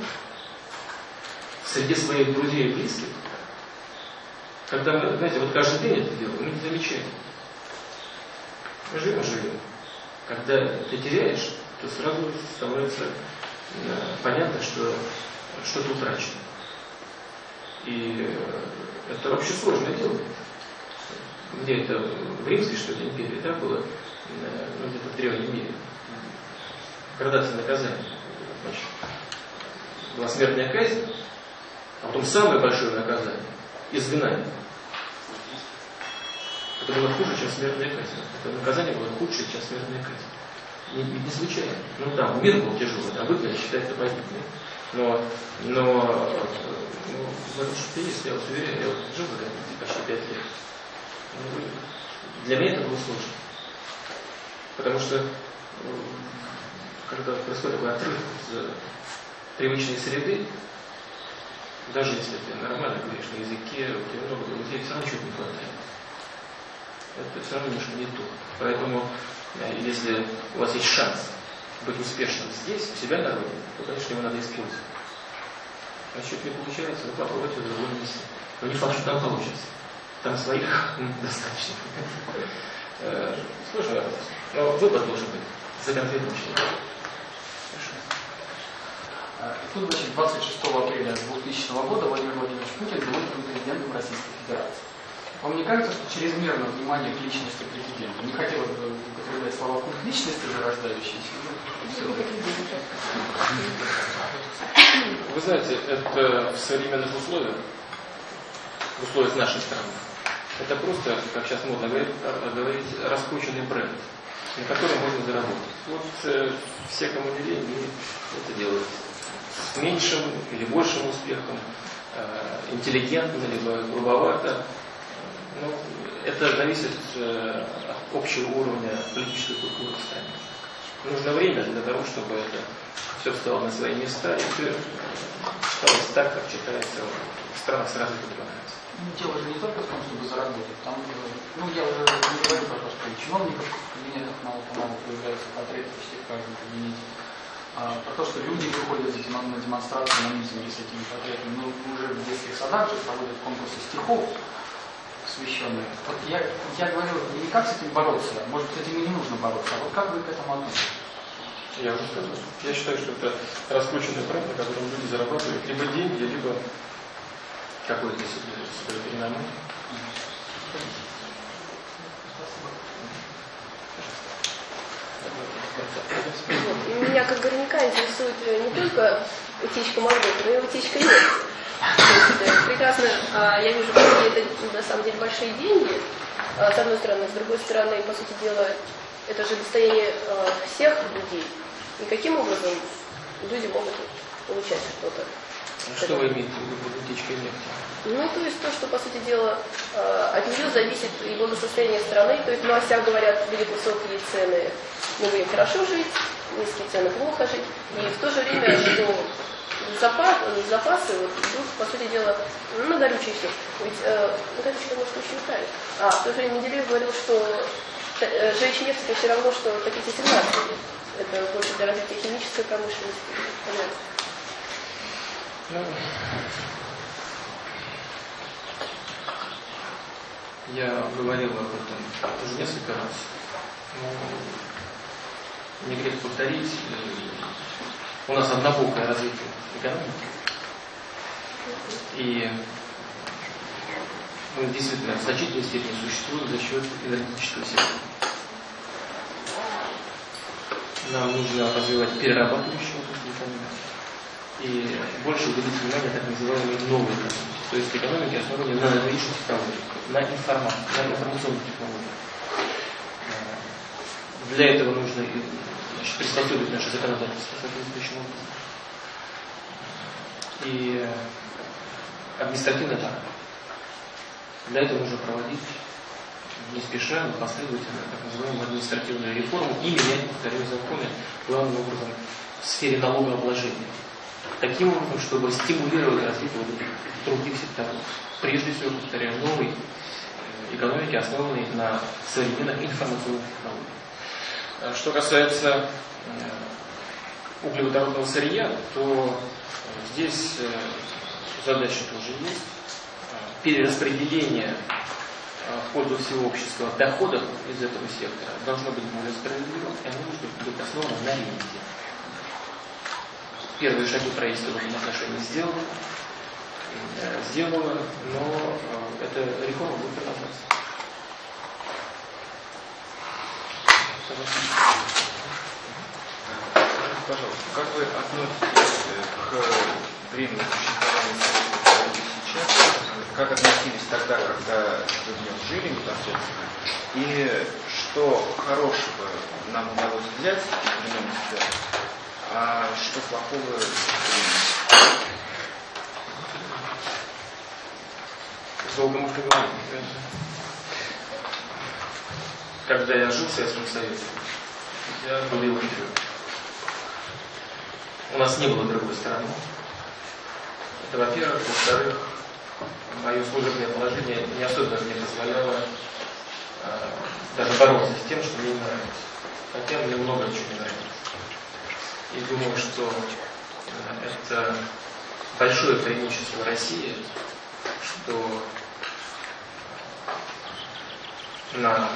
в среде своих друзей и близких, когда мы, знаете, вот каждый день это делаем, мы не замечаем. Мы живем, живем. Когда ты теряешь, то сразу становится э, понятно, что что-то утрачено. И это вообще сложное дело где это в Римской, что ли, империи, да, было, ну, где-то в древнем мире, градация наказания. Значит, была смертная казнь, а потом самое большое наказание – изгнание. Это было хуже, чем смертная казнь. Это наказание было худшее, чем смертная казнь. Не, не, случайно. Ну да, мир был тяжелый, а выгнали считается погибли. Но, но ну, в этом что-то есть, я вас уверяю, я вот жил в почти пять лет. Для меня это было сложно. Потому что когда происходит такой отрыв из привычной среды, даже если ты нормально говоришь на языке, у тебя много друзей, все равно чего-то не хватает. Это все равно немножко не то. Поэтому, э, если у вас есть шанс быть успешным здесь, у себя на родине, то, конечно, его надо использовать. А что не получается, ну попробуйте в другом месте. Но не факт, что там получится. Там своих достаточно. Сложный вопрос. Но выбор должен быть за конкретным человеком. Тут, значит, 26 апреля 2000 года Владимир Владимирович Путин был президентом Российской Федерации. Вам не кажется, что чрезмерное внимание к личности президента? Не хотелось бы употреблять слова культ личности зарождающиеся. Вы знаете, это в современных условиях, в условиях нашей страны, это просто, как сейчас модно говорить, говорить раскрученный бренд, на котором можно заработать. Вот э, все, кому это делают с меньшим или большим успехом, э, интеллигентно, либо грубовато. Ну, это зависит э, от общего уровня политической культуры в стране. Нужно время для того, чтобы это все встало на свои места и все стало так, как читается в странах с развитым ну, дело же не только в том, чтобы заработать. Там, ну, я уже не говорю про то, что и чиновников в кабинетах мало-помалу появляются портреты почти в каждом кабинете. А, про то, что люди выходят на демонстрации, на митинги с этими портретами. Ну, уже в детских садах же проводят конкурсы стихов посвященные. Вот я, я говорю, не как с этим бороться, может, с этим и не нужно бороться, а вот как вы к этому относитесь? Я уже сказал. Я считаю, что это раскрученный бренд, на котором люди зарабатывают либо деньги, либо себе перенамон. Вот. И меня как горняка интересует э, не только утечка мозгов, но и утечка нефти. Есть, э, прекрасно, а, я вижу, что это на самом деле большие деньги, а, с одной стороны, с другой стороны, по сути дела, это же достояние а, всех людей. И каким образом люди могут получать что-то? Что вы имеете в виду под утечкой нефти? Ну, то есть то, что, по сути дела, э, от нее зависит и благосостояние страны. То есть в новостях говорят, будет высокие цены, мы будем хорошо жить, низкие цены плохо жить. И в то же время, что запас, запасы вот, идут, по сути дела, ну, на горючее все. Ведь э, на горючее, может, очень устали. А в то же время Менделеев говорил, что э, жечь нефть это все равно, что топить 17. Это больше для развития химической промышленности. Понятно. Ну, я говорил об этом уже несколько раз. Но не грех повторить. У нас однобокое развитие экономики. И мы действительно в значительной степени существуем за счет энергетического сектора. Нам нужно развивать перерабатывающую и больше уделить внимание так называемой новой экономике, то есть экономике, основанной на новейших технологиях, на информации, на информационных технологиях. Э, для этого нужно значит, приспособить наше законодательство соответствующим образом. И административно так. Для этого нужно проводить не спеша, но последовательно так называемую административную реформу и менять, повторяю, законы главным образом в сфере налогообложения таким образом, чтобы стимулировать развитие вот этих других секторов. Прежде всего, повторяю, новой э, экономики, основанной на современных информационных технологиях. Э, что касается э, углеводородного сырья, то здесь задача тоже есть. Перераспределение в пользу всего общества доходов из этого сектора должно быть более справедливым, и оно может быть основано на ренте. Первые шаги правительства в этом отношении сделаны, э, сделано, но э, эта реформа будет продолжаться. Пожалуйста, как вы относитесь к времени существования сейчас? Как относились тогда, когда вы в нем жили непосредственно? И что хорошего нам удалось взять в времен а что плохого долго мы поговорим. Когда я жил в Советском Союзе, я был его У нас не было другой стороны. Это во-первых. Во-вторых, мое служебное положение не особенно мне позволяло э, даже бороться с тем, что мне не нравится. Хотя мне много чего не нравится. И думаю, что э, это большое преимущество России, что на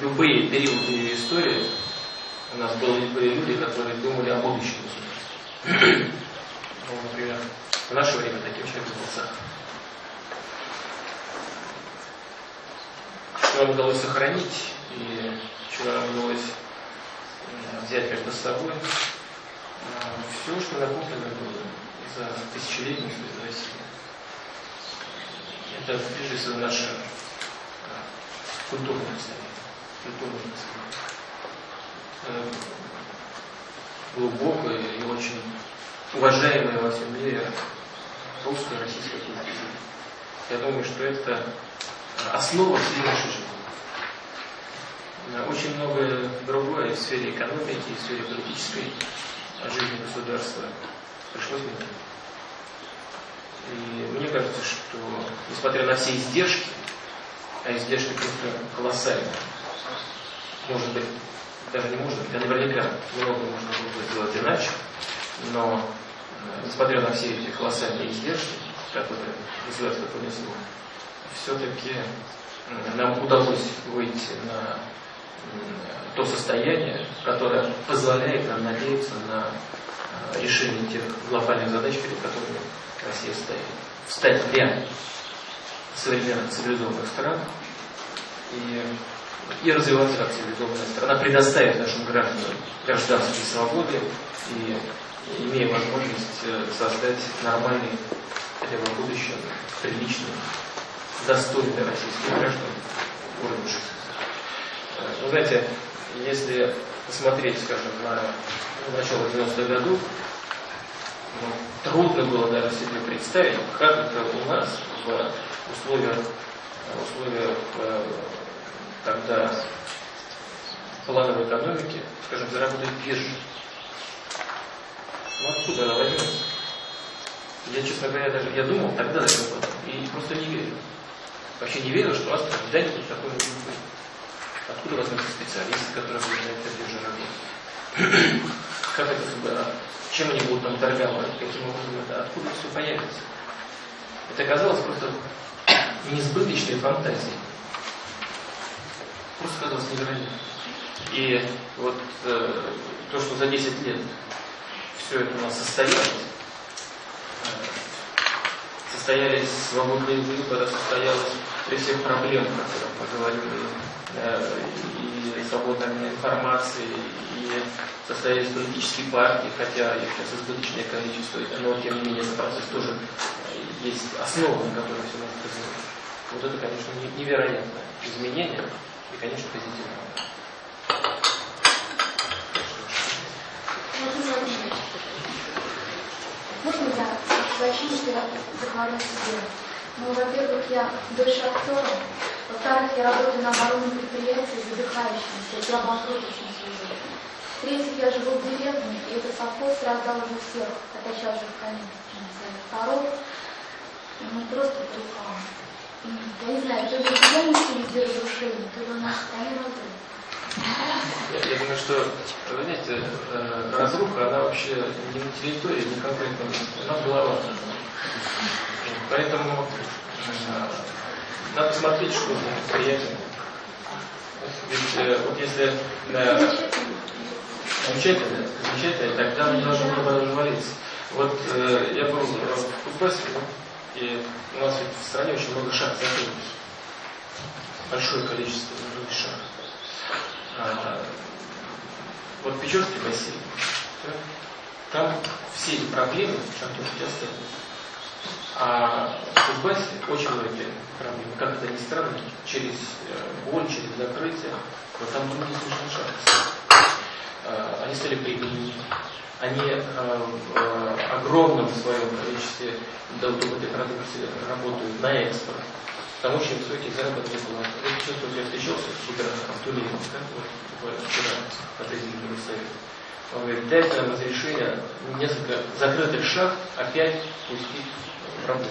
любые периоды истории у нас были, были люди, которые думали о будущем. Ну, например, в наше время таким человеком был Сахар. Что нам удалось сохранить и что нам удалось взять между собой все, что накоплено было за тысячелетнюю историю России. Это прежде всего наше культурное состояние. Культурное состояние. Глубокое и очень уважаемое во всем мире русская, российская культура. Я думаю, что это основа всей нашей жизни. Очень многое другое в сфере экономики, в сфере политической жизни государства пришлось менять. И мне кажется, что несмотря на все издержки, а издержки просто колоссальные, может быть, даже не может быть, а наверняка много можно было сделать иначе, но э, несмотря на все эти колоссальные издержки, которые государство понесло, все-таки нам удалось выйти на то состояние, которое позволяет нам надеяться на э, решение тех глобальных задач, перед которыми Россия стоит. Встать в ряд современных цивилизованных стран и и развиваться как цивилизованная страна, предоставить нашим гражданам гражданские свободы и имея возможность э, создать нормальный, в будущем, приличный, достойный для российских граждан уровень жизни. Э, Вы знаете, если посмотреть, скажем, на начало 90-х годов, ну, трудно было даже себе представить, как это у нас в условиях, условиях э, когда плановой экономики, скажем, заработает биржа. Ну откуда она возьмется? Я, честно говоря, даже я думал тогда и просто не верил. Вообще не верил, что Астра когда-нибудь такое быть. Откуда возьмутся специалисты, которые будут на этой бирже работать? Как это сюда? Чем они будут там торговать? Каким образом это? Откуда все появится? Это казалось просто несбыточной фантазией. Просто казалось невероятно. И вот э, то, что за 10 лет все это у нас состоялось, состоялись свободные выборы, состоялось при всех проблемах, о которых мы говорили, э, и свободная информации, и состоялись политические партии, хотя их сейчас избыточное количество, но тем не менее процесс тоже есть основа, на которой все может развиваться. Вот это, конечно, невероятное изменение и, конечно, позитивное. Можно я сообщу, что я заговорю себе? Ну, во-первых, я дочь актера. Во-вторых, я работаю на оборонном предприятии задыхающимся, я обанкротившимся уже. В-третьих, я живу в деревне, и это совхоз раздал уже всех, хотя сейчас же в конец коров. Ну, просто духом. Я не знаю, то ли деревенские везде разрушения, то ли у нас разрушены. Я, я думаю, что, вы знаете, э, разруха, она вообще не на территории, не конкретно, она в головах. Поэтому э, надо смотреть, что за предприятие. Ведь э, вот если э, замечательно, замечательно, тогда мы должны развалиться. Вот я был в Кузбассе, и у нас ведь в стране очень много шахт закрылось. Большое количество закрытых шахт. А, вот Печорский бассейн, да, там все эти проблемы шахтерки остались. А в Кузбассе очень многие проблемы, как это ни странно, через боль, через закрытие, но там другие совершенно. А, они стали прибыльными, они в огромном своем количестве продукции работают на экспорт. Там очень высокие заработные платы. Вот вот я встречался с губернатором Тулином, да, вот буквально вчера президентском совете. Он говорит, дайте нам разрешение несколько закрытых шахт опять пустить в работу.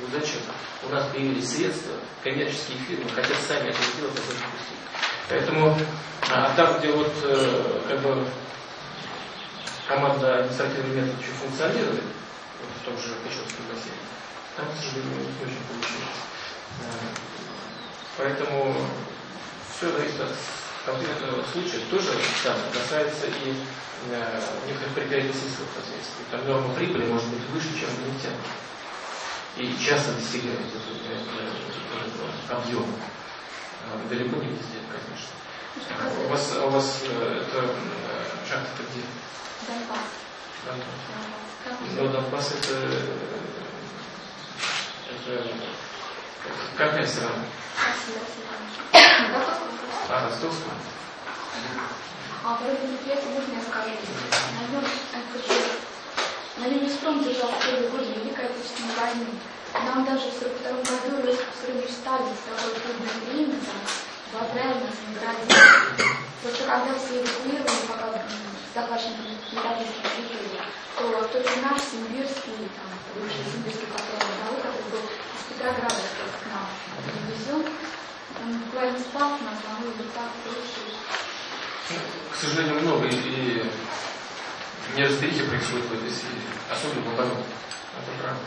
Ну зачем? У нас появились средства, коммерческие фирмы хотят сами это сделать, а пустить. Поэтому, а там, где вот как бы команда административный метод еще функционирует, вот в том же Печорском бассейне, там, к сожалению, не очень получилось. Поэтому все зависит от конкретного случая. Тоже самое касается и э, некоторых предприятий сельского хозяйства. Там норма прибыли может быть выше, чем в нефтяном. И часто достигает объема. Далеко не везде, конечно. У вас, у вас это шахта где? Донбасс. Донбасс. Но Донбасс это, это какая страна? А, Ростовская. А про это предприятие можно я скажу? На нем, на «Газпром» держал в первые годы Великой Отечественной войны. Нам даже в 1942 году Виссарионович Сталин с такой трудное время там, в Апреле нас наградил. Просто когда все эвакуировали, пока захваченные металлистские жители, то только наш Симбирский, там, бывший Симбирский завод, который был из Петрограда к нам привезен, он буквально спал на одного или так. К сожалению, много и, и неразберихи происходит в этой сфере, особенно в обороне. Это правда.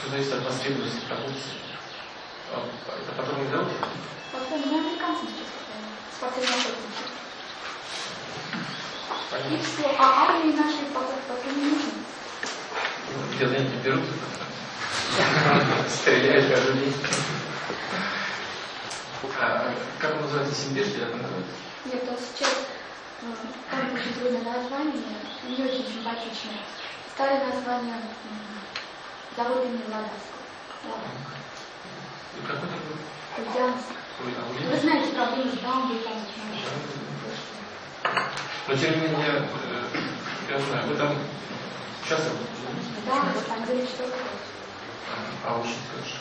Все зависит от востребованности продукции. Это патрульный завод? Патрульный американцы сейчас спортивные И все. А армии нашей пока не нужны. Где-то они берут, день. А, как он называется, Симбирский, как он называется? Нет, он сейчас, э, там очень трудное название, не очень симпатичное. Старое название завод имени. И какой такой? Ульяновск. Ой, а Вы Ульяновск? знаете проблемы с Дамбой, там, Но тем не менее, э, я знаю, вы там часто да, там говорит, что а учить как же?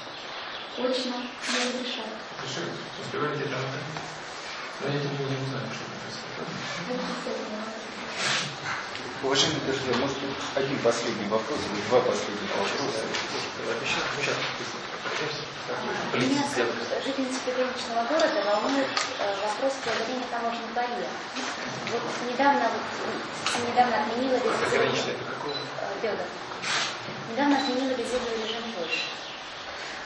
очно не разрешают. Решили? Успеваете там это? Но я тем не менее не знаю, что это происходит. Уважаемый Дождя, может тут один последний вопрос или два последних вопроса? Мы. Меня, жительница приграничного города, волнует э, вопрос преодоления таможенных барьеров. Вот недавно, вот, м, недавно отменила Заграничный это какого? Федор. Недавно отменила визовый режим Польши.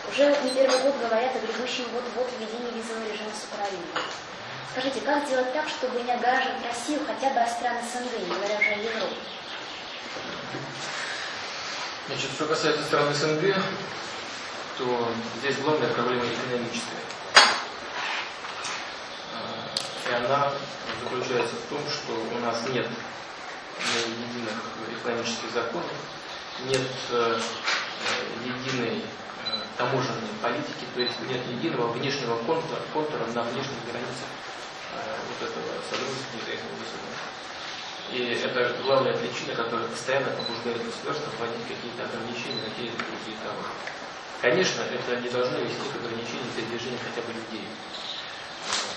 Уже не первый год говорят о грядущем вот-вот введении визового режима с Украиной. Скажите, как сделать так, чтобы не огораживать Россию хотя бы от стран СНГ, не говоря уже о Европе? Значит, что касается стран СНГ, то здесь главная проблема экономическая. А, И она заключается в том, что у нас нет единых экономических законов, нет э, э, единой э, таможенной политики, то есть нет единого внешнего контура, контура на внешних границах вот этого союза независимого. И это главная причина, которая постоянно побуждает государство вводить какие-то ограничения на те или другие товары. Конечно, это не должно вести к ограничению передвижения хотя бы людей.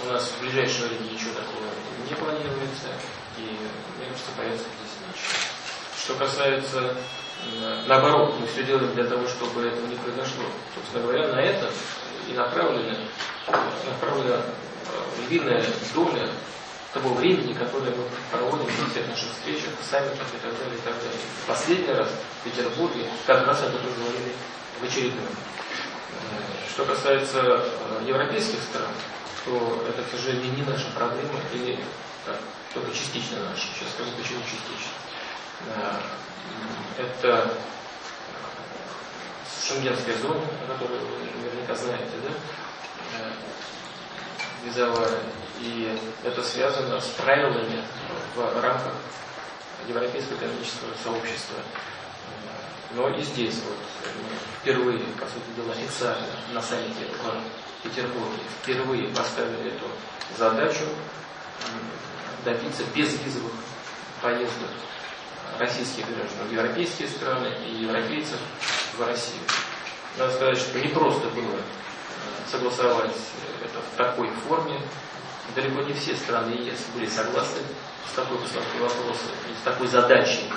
У нас в ближайшее время ничего такого не планируется, и мне кажется, появится здесь ничего. Что касается, наоборот, мы все делаем для того, чтобы этого не произошло. Собственно говоря, на это и направлена, направлена э, львиная доля того времени, которое мы проводим на всех наших встречах, саммитах и так далее, и так далее. Последний раз в Петербурге как раз об этом говорили в очередном. Э, Что касается э, европейских стран, то это, к сожалению, не наша проблема, или так, только частично наша. Сейчас скажу, почему частично. Э, Это э, шенгенская зона, о вы наверняка знаете, да? Э, визовая. И это связано с правилами в рамках Европейского экономического сообщества. Но и здесь вот мы впервые, по сути дела, официально на саммите в Петербурге впервые поставили эту задачу добиться безвизовых поездок российских граждан европейские страны и европейцев в Россию. Надо сказать, что не просто было э, согласовать это в такой форме. Далеко не все страны ЕС были согласны с такой постановкой вопроса и с такой задачей,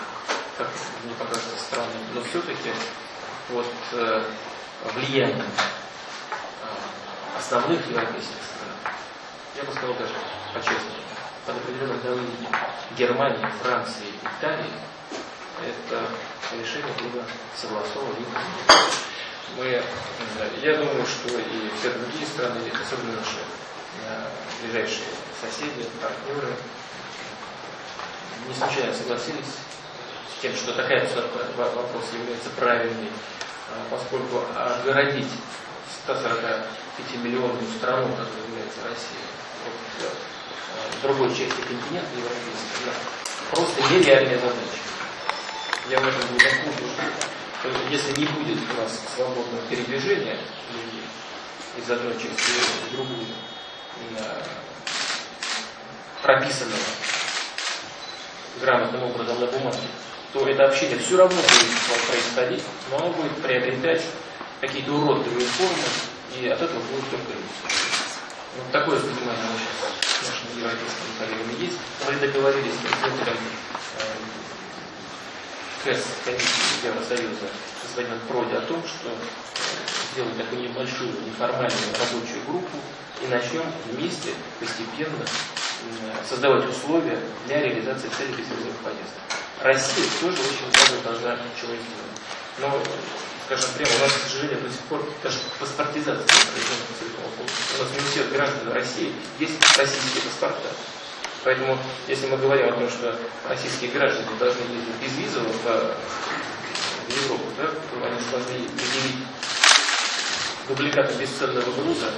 как мне покажется странным. Но все-таки вот э, влияние э, основных европейских стран, я бы сказал даже по-честному, под определенным давлением Германии, Франции, Италии, это решение было согласовано. Мы, э, я думаю, что и все другие страны, особенно наши э, ближайшие соседи, партнеры, не случайно согласились с тем, что такая вопроса является правильной, а, поскольку огородить 145-миллионную страну, которая является Россия, э, другой части континента европейского, да, просто нереальная задача. Я в этом глубоко убежден. То Если не будет у нас свободного передвижения из одной части в другую, э, прописанного грамотным образом на бумаге, то это общение все равно будет происходить, но оно будет приобретать какие-то уродливые формы, и от этого будет только. Вот такое понимание нас с нашими европейскими коллегами есть. Мы договорились с председателем э, КЭС комиссии Евросоюза господином Проди о том, что сделаем такую небольшую неформальную рабочую группу и начнем вместе постепенно создавать условия для реализации целей безвизовых поездок. Россия тоже очень много должна чего сделать. Но, скажем прямо, у нас, к сожалению, до сих пор даже паспортизация этому поводу. У нас не у всех граждан России есть российские паспорта. Поэтому, если мы говорим о том, что российские граждане должны ездить безвизово в, в Европу, да, то они должны предъявить дубликаты бесценного груза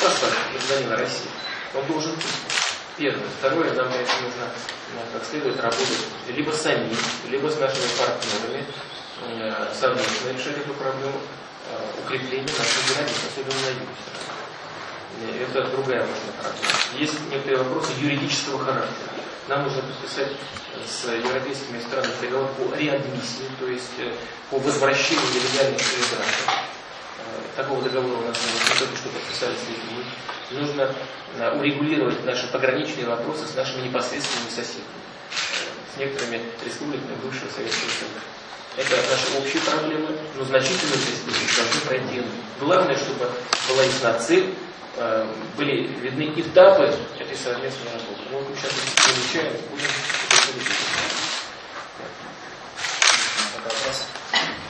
паспорт гражданина России, он должен быть. Первое. Второе, нам для этого нужно ну, как следует работать либо сами, либо с нашими партнерами, совместно решать эту проблему э, укрепления наших границ, особенно на юге. Это другая важная проблема. Есть некоторые вопросы юридического характера. Нам нужно подписать с европейскими странами договор по реадмиссии, то есть э, по возвращению нелегальных иммигрантов. Такого договора у нас нет, только что подписали с Литвой нужно э, урегулировать наши пограничные вопросы с нашими непосредственными соседями, с некоторыми республиками бывшего Советского Союза. Это наши общие проблемы, но значительные республики должны пройти. Главное, чтобы была ясна цель, э, были видны этапы этой совместной работы. Ну, вот мы сейчас изучаем, будем.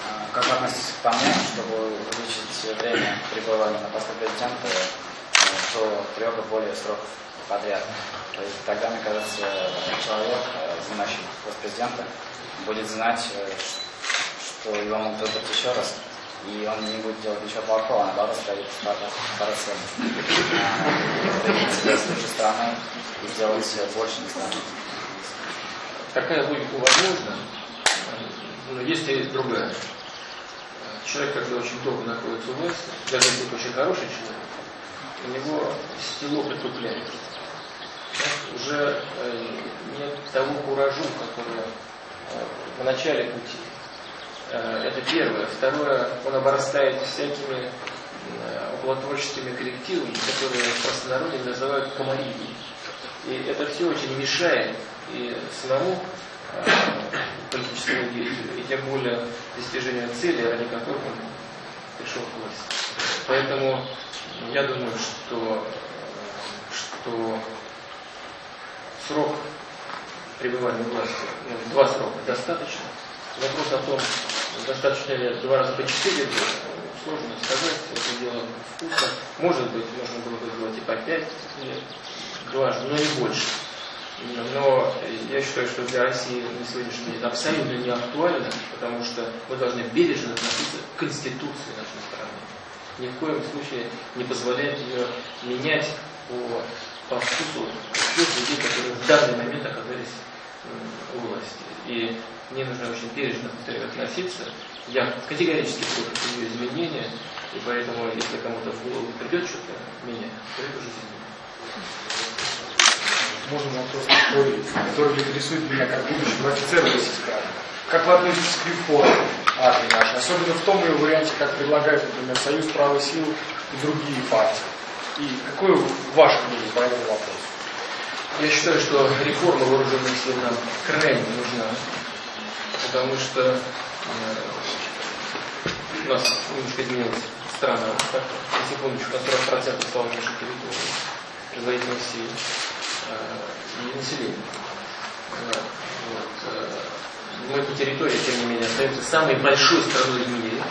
А, как вы относитесь к тому, чтобы увеличить время пребывания на посту президента до трех и более сроков подряд. То есть тогда, мне кажется, человек, э, занимающий пост президента, будет знать, э, что его могут выбрать еще раз, и он не будет делать ничего плохого, а наоборот ставит себя с другой стороны и сделать больше не страны. Такая логика возможна, но есть и другая. Человек, когда очень долго находится у власти, даже если очень хороший человек, у него стело притупляется. Уже э, нет того куражу, который э, в начале пути. Э, это первое. Второе, он обрастает всякими околотворческими коллективами, которые в простонародье называют комарией. И это все очень мешает и самому политическому деятелю, и тем более достижению цели, ради которых он пришел к власти. Поэтому я думаю, что, что срок пребывания власти, ну, два срока достаточно. Вопрос о том, достаточно ли два раза по четыре года, сложно сказать, это дело вкуса. Может быть, можно было бы сделать и по пять лет, дважды, но не больше. Но я считаю, что для России на сегодняшний день это абсолютно не актуально, потому что мы должны бережно относиться к Конституции нашей страны ни в коем случае не позволяет ее менять по, по вкусу тех людей, которые в данный момент оказались у власти. И мне нужно очень бережно относиться. Я категорически против ее изменения, и поэтому, если кому-то в голову придет что-то менять, то это уже изменение. Можно вопрос такой, который интересует меня как будущего офицера российской армии. Как вы относитесь к реформе? армии нашей, особенно в том ее варианте, как предлагает, например, Союз правой силы и другие партии. И какое ваше мнение по этому вопросу? Я считаю, что реформа вооруженных сил нам крайне нужна, потому что э, у нас немножко изменилась страна. На секундочку, на 40% стало меньше территории, производительных сил э, и населения. Вот, вот, э, но эта территория, тем не менее, остается самой большой страной в мире.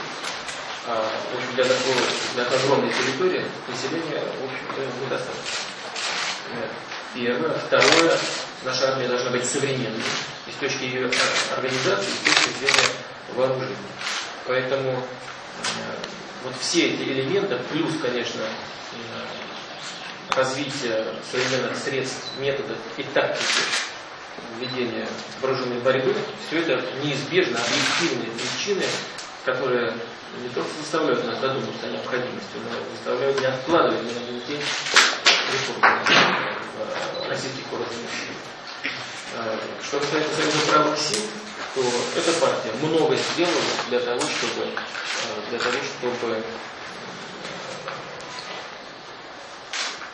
А, в общем, для, такой, для огромной территории населения, в общем-то, недостаточно. Первое. Второе. Наша армия должна быть современной и с точки ее организации, и с точки зрения вооружения. Поэтому э, вот все эти элементы, плюс, конечно, развитие современных средств, методов и тактики ведения вооруженной борьбы, все это неизбежно объективные причины, которые не только заставляют нас задуматься о необходимости, но заставляют не откладывать ни один день реформы российских вооруженных сил. А, что касается Союза правых сил, то эта партия много сделала для того, чтобы, а, для того, чтобы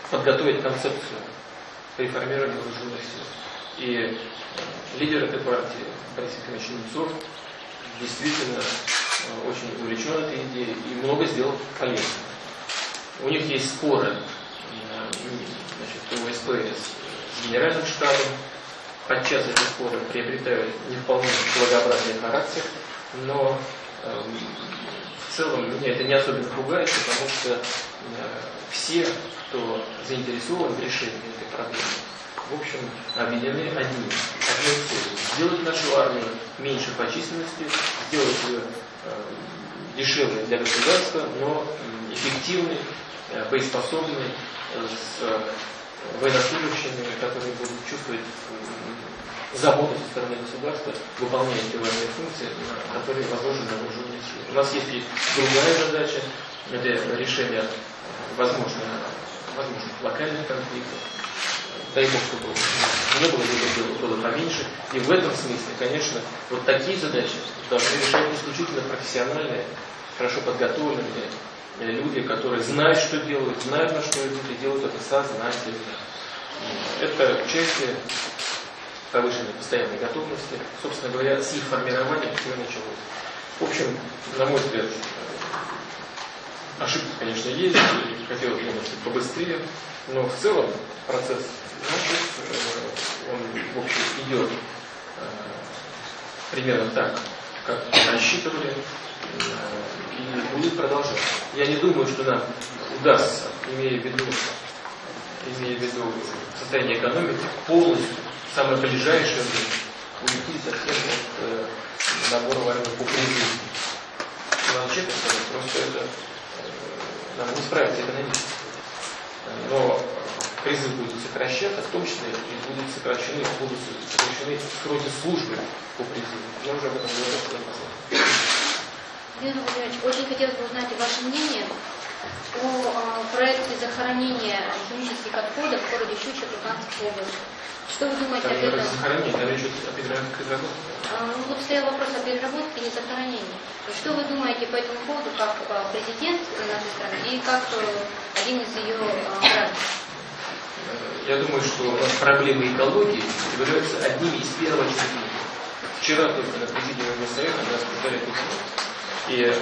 подготовить концепцию реформирования вооруженных сил. И э, лидер этой партии Борис Ефимович Немцов действительно э, очень увлечен этой идеей и много сделал полезного. У них есть споры э, значит, в истории генеральным штабом. Подчас эти споры приобретают не вполне благообразный характер, но э, в целом меня это не особенно пугает, потому что э, все, кто заинтересован в решении этой проблемы, в общем, объединены одним, одной целью. Сделать нашу армию меньше по численности, сделать ее э, дешевле для государства, но эффективной э, боеспособный, с военнослужащими, которые будут чувствовать заботу со стороны государства, выполняя эти важные функции, которые возложены на вооруженные силы. У нас есть и другая задача, это решение, возможно, возможных локальных конфликтов, дай бог, чтобы не было, либо было, было поменьше. И в этом смысле, конечно, вот такие задачи должны решать исключительно профессиональные, хорошо подготовленные люди, которые знают, что делают, знают, на что идут, и делают это сознательно. Это части повышенной постоянной готовности. Собственно говоря, с их формированием все началось. В общем, на мой взгляд, ошибки, конечно, есть, и хотелось бы побыстрее, но в целом процесс значит, э, он, в общем, идет э, примерно так, как рассчитывали, и будет продолжаться. Я не думаю, что нам удастся, имея в виду, имея в виду состояние экономики, полностью, самое ближайшее время, уйти совсем от э, набора военных по сказать, просто это э, нам не справиться экономически. Но призыв будет сокращаться, числе и будут сокращены, будут сокращены сроки службы по призыву. Я уже об этом говорил Владимир Владимирович, очень хотелось бы узнать ваше мнение о а, проекте захоронения химических отходов в городе Щучье, Луганской области. Что вы думаете там об этом? Захоронение, там речь о переработке. А, ну, вот стоял вопрос о переработке и захоронении. Что вы думаете по этому поводу, как а, президент нашей страны и как э, один из ее граждан? Я думаю, что проблемы экологии являются одними из первоочередных. Вчера только на президиуме Госсовета мы обсуждали эту. И э,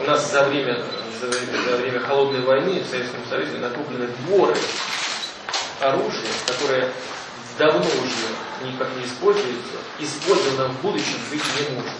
у нас за время, за за время холодной войны в Советском Союзе накоплены дворы оружия, которое давно уже никак не используется, использовано в будущем быть не может.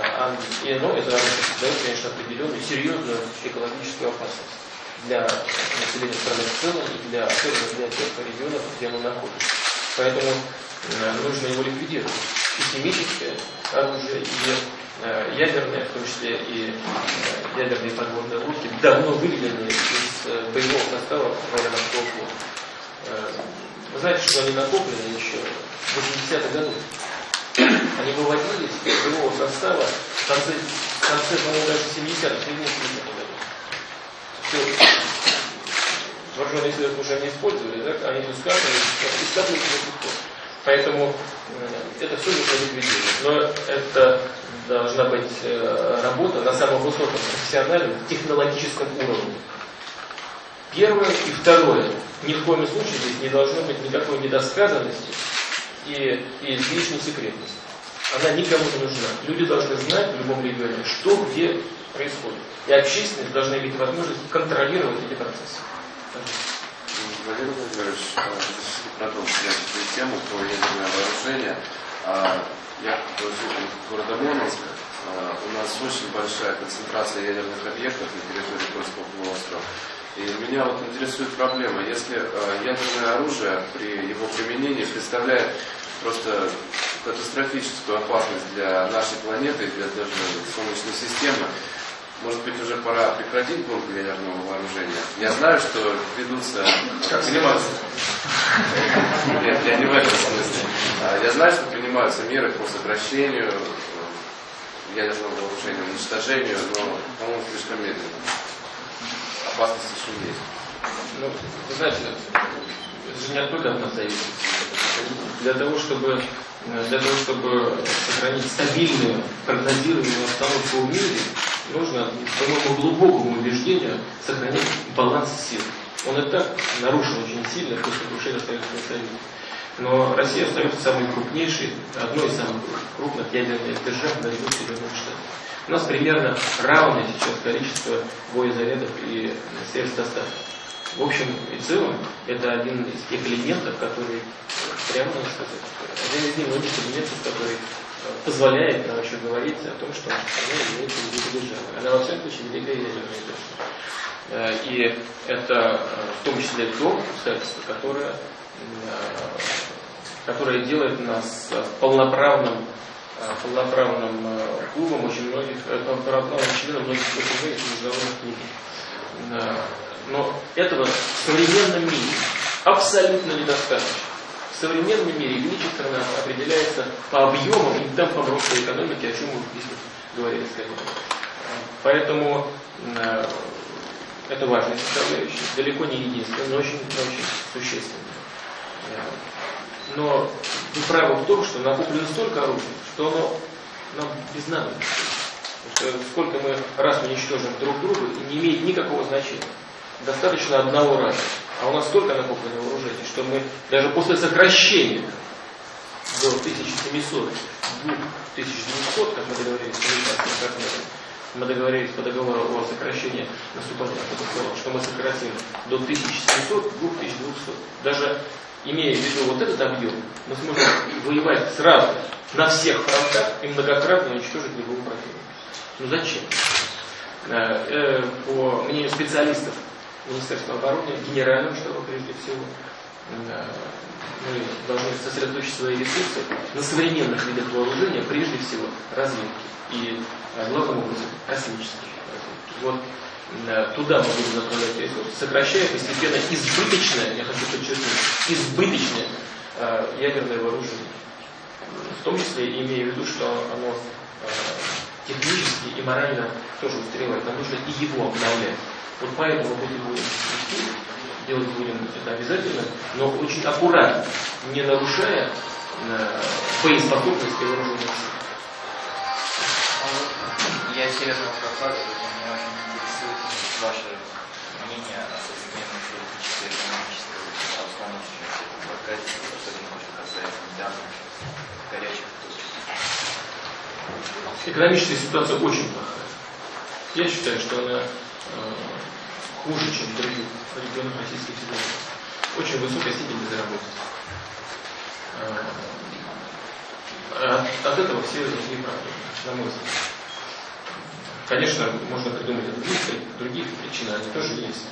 А, и оно, это оружие создает, конечно, определенную серьезную экологическую опасность для населения страны в целом и для, особенно для тех регионов, где оно находится. Поэтому э, нужно его ликвидировать. И химическое оружие, и э, ядерное, в том числе и э, ядерные подводные лодки, давно выведены из э, боевого состава военно-морского флота. Вы знаете, что они накоплены еще в 80-х годах. Они выводились из боевого состава в конце, в конце по-моему, даже 70-х, 70-х годов все вооруженные силы уже не использовали, да, они скатывались, скатывались пор. Поэтому это все нужно ликвидировать. Но это должна быть э, работа на самом высоком профессиональном, технологическом уровне. Первое и второе. Ни в коем случае здесь не должно быть никакой недосказанности и, и излишней секретности. Она никому не нужна. Люди должны знать в любом регионе, что где происходит. И общественность должна иметь возможность контролировать эти процессы. Владимир Владимирович, продолжим эту тему про ядерное вооружение. Я житель города Мурманск. А, у нас очень большая концентрация ядерных объектов на территории Кольского полуострова. И меня вот интересует проблема, если а, ядерное оружие при его применении представляет просто катастрофическую опасность для нашей планеты, для даже Солнечной системы, может быть, уже пора прекратить гонку ядерного вооружения. Я знаю, что ведутся... Как принимаются... Нет, я не в этом смысле. А, я знаю, что принимаются меры по сокращению ядерного вооружения, уничтожению, но, по-моему, слишком медленно. Опасность еще есть. Ну, вы знаете, это же не от нас зависит. Для того, чтобы для того, чтобы сохранить стабильную, прогнозируемую обстановку в мире, нужно, по моему глубокому убеждению, сохранять баланс сил. Он и так нарушен очень сильно после крушения Советского Союза. Но Россия остается самой крупнейшей, одной из самых крупных ядерных держав на ряду Соединенных Штатов. У нас примерно равное сейчас количество боезарядов и средств доставки. В общем и целом, это один из тех элементов, который, прямо надо сказать, один из немногих элементов, который позволяет нам еще говорить о том, что она имеет великую державу. Она во всяком случае великая ядерная держава. И это э, в том числе то обстоятельство, которое, э, которое делает нас полноправным э, полноправным клубом очень многих, полноправным членом многих международных книг. Но этого в современном мире абсолютно недостаточно. В современном мире величие страны определяется по объемам и темпам роста экономики, о чем мы здесь говорили с коллегами. Поэтому э, это важная составляющая, далеко не единственная, но очень, очень существенная. Э, но вы правы в том, что накоплено столько оружия, что оно нам без надобности. Сколько мы раз уничтожим друг друга, не имеет никакого значения. Достаточно одного раза. А у нас столько накоплено вооружений, что мы даже после сокращения до 1700, 2900, как мы договорились с партнером, мы договорились по договору о сокращении наступления что мы сократим до 1700, 2200. Даже имея в виду вот этот объем, мы сможем воевать сразу на всех фронтах и многократно уничтожить любого противника. Ну зачем? Э, э, по мнению специалистов Министерства обороны, генерального штаба прежде всего, э, мы должны сосредоточить свои ресурсы на современных видах вооружения, прежде всего разведки и, главным образом, космической разведки. Вот туда мы будем направлять ресурсы, сокращая постепенно избыточное, я хочу подчеркнуть, избыточное ядерное вооружение. В том числе имея в виду, что оно технически и морально тоже устаревает. Нам нужно и его обновлять. Вот поэтому мы будем делать будем это обязательно, но очень аккуратно, не нарушая э, боеспособности вооруженных сил. Я Северного Кавказа, меня очень интересует ваше мнение о современной политической экономической обстановке в Кавказе, особенно что касается недавних горячих экономическая ситуация очень плохая. Я считаю, что она хуже, чем в других регионах Российской Федерации. Очень высокая степень безработицы. Э, от, от этого все другие проблемы, на мой взгляд. Конечно, можно придумать другие, другие причины, они тоже есть,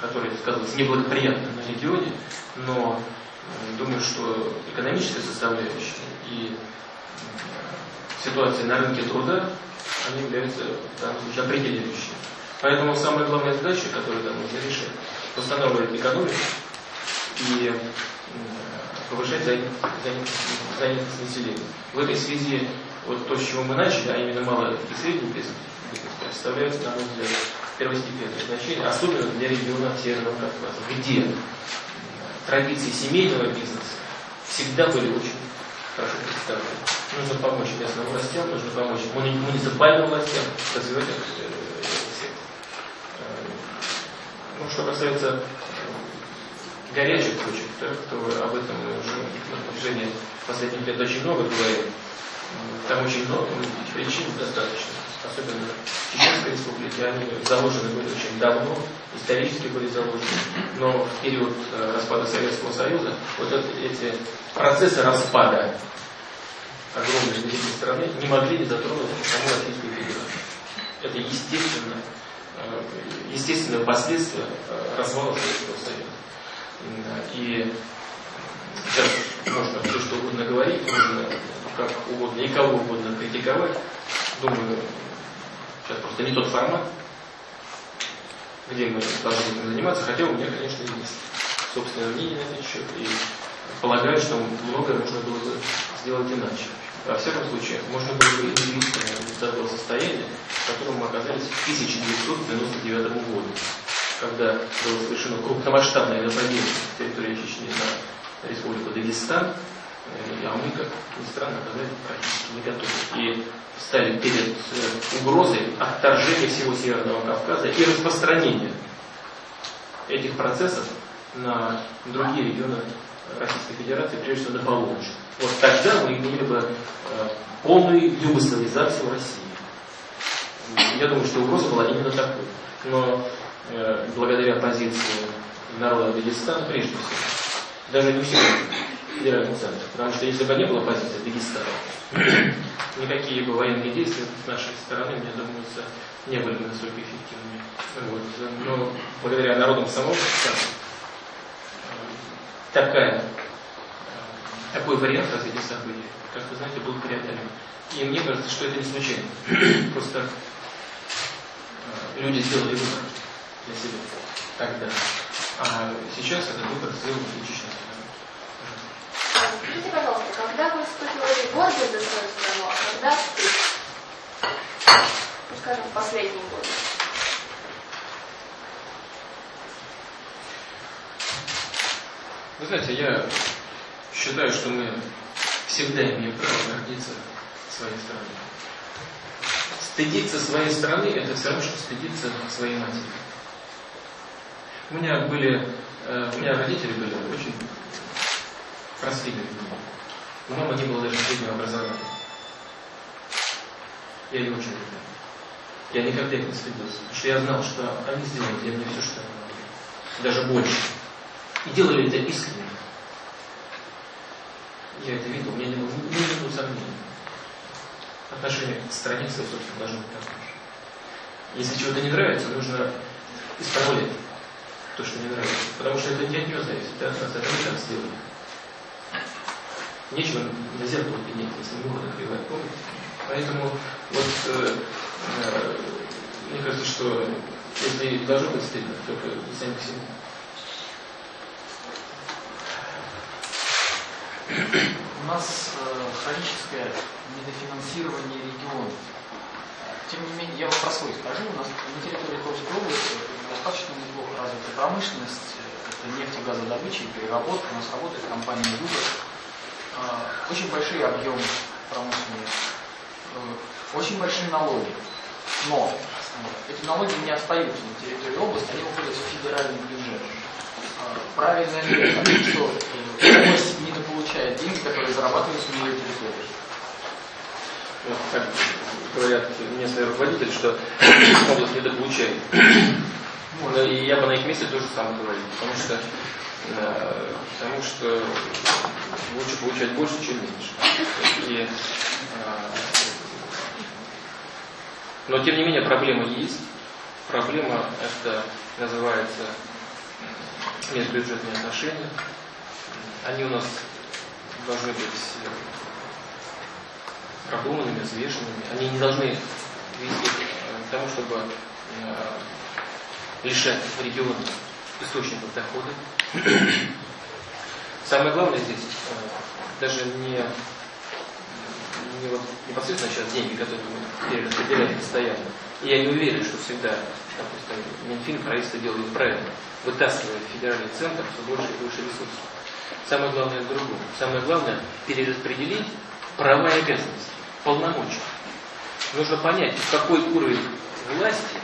которые сказываются неблагоприятно на регионе, но э, думаю, что экономическая составляющая и ситуации на рынке труда, они являются случае определяющими. Поэтому самая главная задача, которую нам нужно решить, восстанавливать экономику и повышать занятость, населения. В этой связи вот то, с чего мы начали, а именно малый и средний бизнес, представляется, на мой взгляд, первостепенное значение, особенно для региона Северного Кавказа, где традиции семейного бизнеса всегда были очень хорошо представлены. Нужно помочь местным властям, нужно помочь муниципальным властям развивать. Э, ну, что касается горячих точек, так, то об этом мы уже на протяжении последних лет очень много говорим. Там очень много причин достаточно, особенно в Чеченской республике, они заложены были очень давно, исторически были заложены, но в период э, распада Советского Союза вот эти процессы распада огромной великой страны не могли не затронуть саму Российскую Федерацию. Это естественно, естественное последствие э, развала Советского Союза. И сейчас можно все что угодно говорить, можно как угодно и кого угодно критиковать. Думаю, сейчас просто не тот формат, где мы должны этим заниматься, хотя у меня, конечно, есть собственное мнение на этот счет, и полагаю, что многое можно было бы сделать иначе. Во всяком случае, можно было бы изменить до того состояния, в котором мы оказались в 1999 году, когда было совершено крупномасштабное нападение с территории Чечни на республику Дагестан, э, а мы, как ни странно, оказались практически не готовы. И стали перед э, угрозой отторжения всего Северного Кавказа и распространения этих процессов на другие регионы Российской Федерации, прежде всего на Поволжье. Вот тогда мы имели бы э, полную югославизацию России. Я думаю, что угроза была именно такой. Но э, благодаря позиции народа Дагестана, прежде всего, даже не всего федерального центра, потому что если бы не было позиции Дагестана, никакие бы военные действия с нашей стороны, мне думается, не были бы настолько эффективными. Вот. Но благодаря народам самого Дагестана такая, такой вариант развития событий, как вы знаете, был преодолен. И мне кажется, что это не случайно. Просто э, люди сделали выбор. для себя тогда. А сейчас этот выбор сделал лично. Скажите, пожалуйста, когда вы испытывали гордость за свою страну, а когда? Ну, скажем, в последние годы. Вы знаете, я считаю, что мы всегда имеем право гордиться своей страной. Стыдиться своей страны – это все равно, что стыдиться своей матери. У меня были, э, у меня родители были очень людьми. У мамы не было даже среднего образования. Я ее очень люблю. Я никогда их не стыдился, потому что я знал, что они сделают для меня все, что они могли. Даже больше. И делали это искренне. Я это видел, у меня не было ни минуты сомнений. Отношение к стране своей, собственно, должно быть такое же. Если чего-то не нравится, нужно исправлять то, что не нравится. Потому что это не от нее зависит, это от нас, это мы так сделали. Нечего на зеркало пенять, если не можно кривать, помните? Поэтому вот э, э, мне кажется, что если должно быть стыдно, только сами к себе. У нас э, хроническое недофинансирование регионов. Тем не менее, я вам про свой скажу. У нас на территории Томской области достаточно неплохо развита промышленность. Это нефтегазодобыча и переработка. У нас работает компания «Юга». Э, очень большие объемы промышленности. Э, очень большие налоги. Но эти налоги не остаются на территории области, они уходят в федеральный бюджет. Э, правильно ли что э, область недополучает деньги, которые зарабатываются на ее территории? Вот так говорят местные руководители, что область недополучает. Ну, и я бы на их месте тоже самое говорил, потому что, э, потому что лучше получать больше, чем меньше. И, э, но тем не менее проблема есть. Проблема это называется межбюджетные отношения. Они у нас должны быть продуманными, взвешенными. Они не должны вести к тому, чтобы э, лишать регион источников дохода. Самое главное здесь э, даже не, не вот непосредственно сейчас деньги, которые мы перераспределяем постоянно. И я не уверен, что всегда, допустим, Минфин, правительство делает правильно, вытаскивая федеральный центр все больше и больше ресурсов. Самое главное в другом. Самое главное перераспределить права и обязанности, полномочия. Нужно понять, какой уровень власти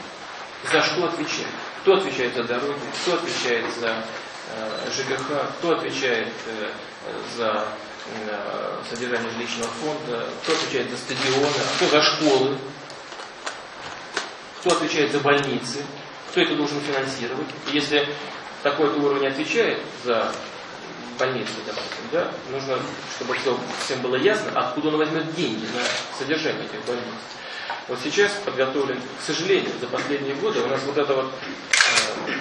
за что отвечает. Кто отвечает за дороги, кто отвечает за э, ЖКХ, кто отвечает э, за э, содержание жилищного фонда, кто отвечает за стадионы, кто за школы, кто отвечает за больницы, кто это должен финансировать. И если такой уровень отвечает за больницы, допустим, да, нужно, чтобы все, всем было ясно, откуда он возьмет деньги на содержание этих больниц. Вот сейчас подготовлен, к сожалению, за последние годы у нас вот это вот э,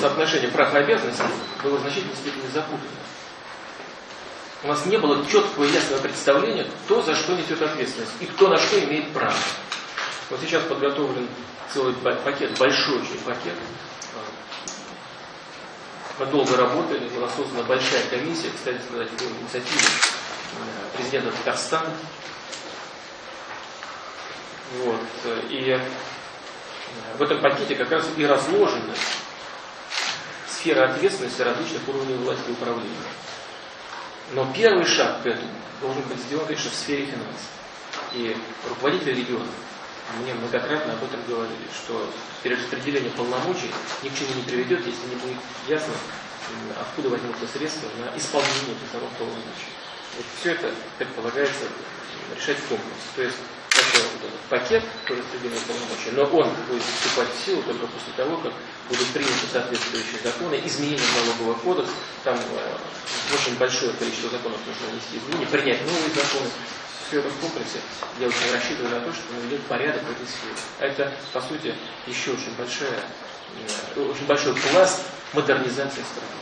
соотношение прав и обязанностей было в значительной степени запутано. У нас не было четкого и ясного представления, кто за что несет ответственность и кто на что имеет право. Вот сейчас подготовлен целый пакет, большой очень пакет. Мы долго работали, была создана большая комиссия, кстати сказать, по инициативе э, президента Татарстана. Вот. И э, в этом пакете как раз и разложена сфера ответственности различных уровней власти и управления. Но первый шаг к этому должен быть сделан, конечно, в сфере финансов. И руководители регионов мне многократно об этом говорили, что перераспределение полномочий ни к чему не приведет, если не будет ясно, откуда возьмутся средства на исполнение этих самых полномочий. Вот все это предполагается решать в комплексе. То есть это вот этот пакет по полномочий, но он будет вступать в силу только после того, как будут приняты соответствующие законы, изменения в налоговый кодекс, там э, очень большое количество законов нужно внести изменения, принять новые законы. Это в комплексе я очень рассчитываю на то, что наведет порядок в этой сфере. Это, по сути, еще очень большая, э, очень большой пласт модернизации страны.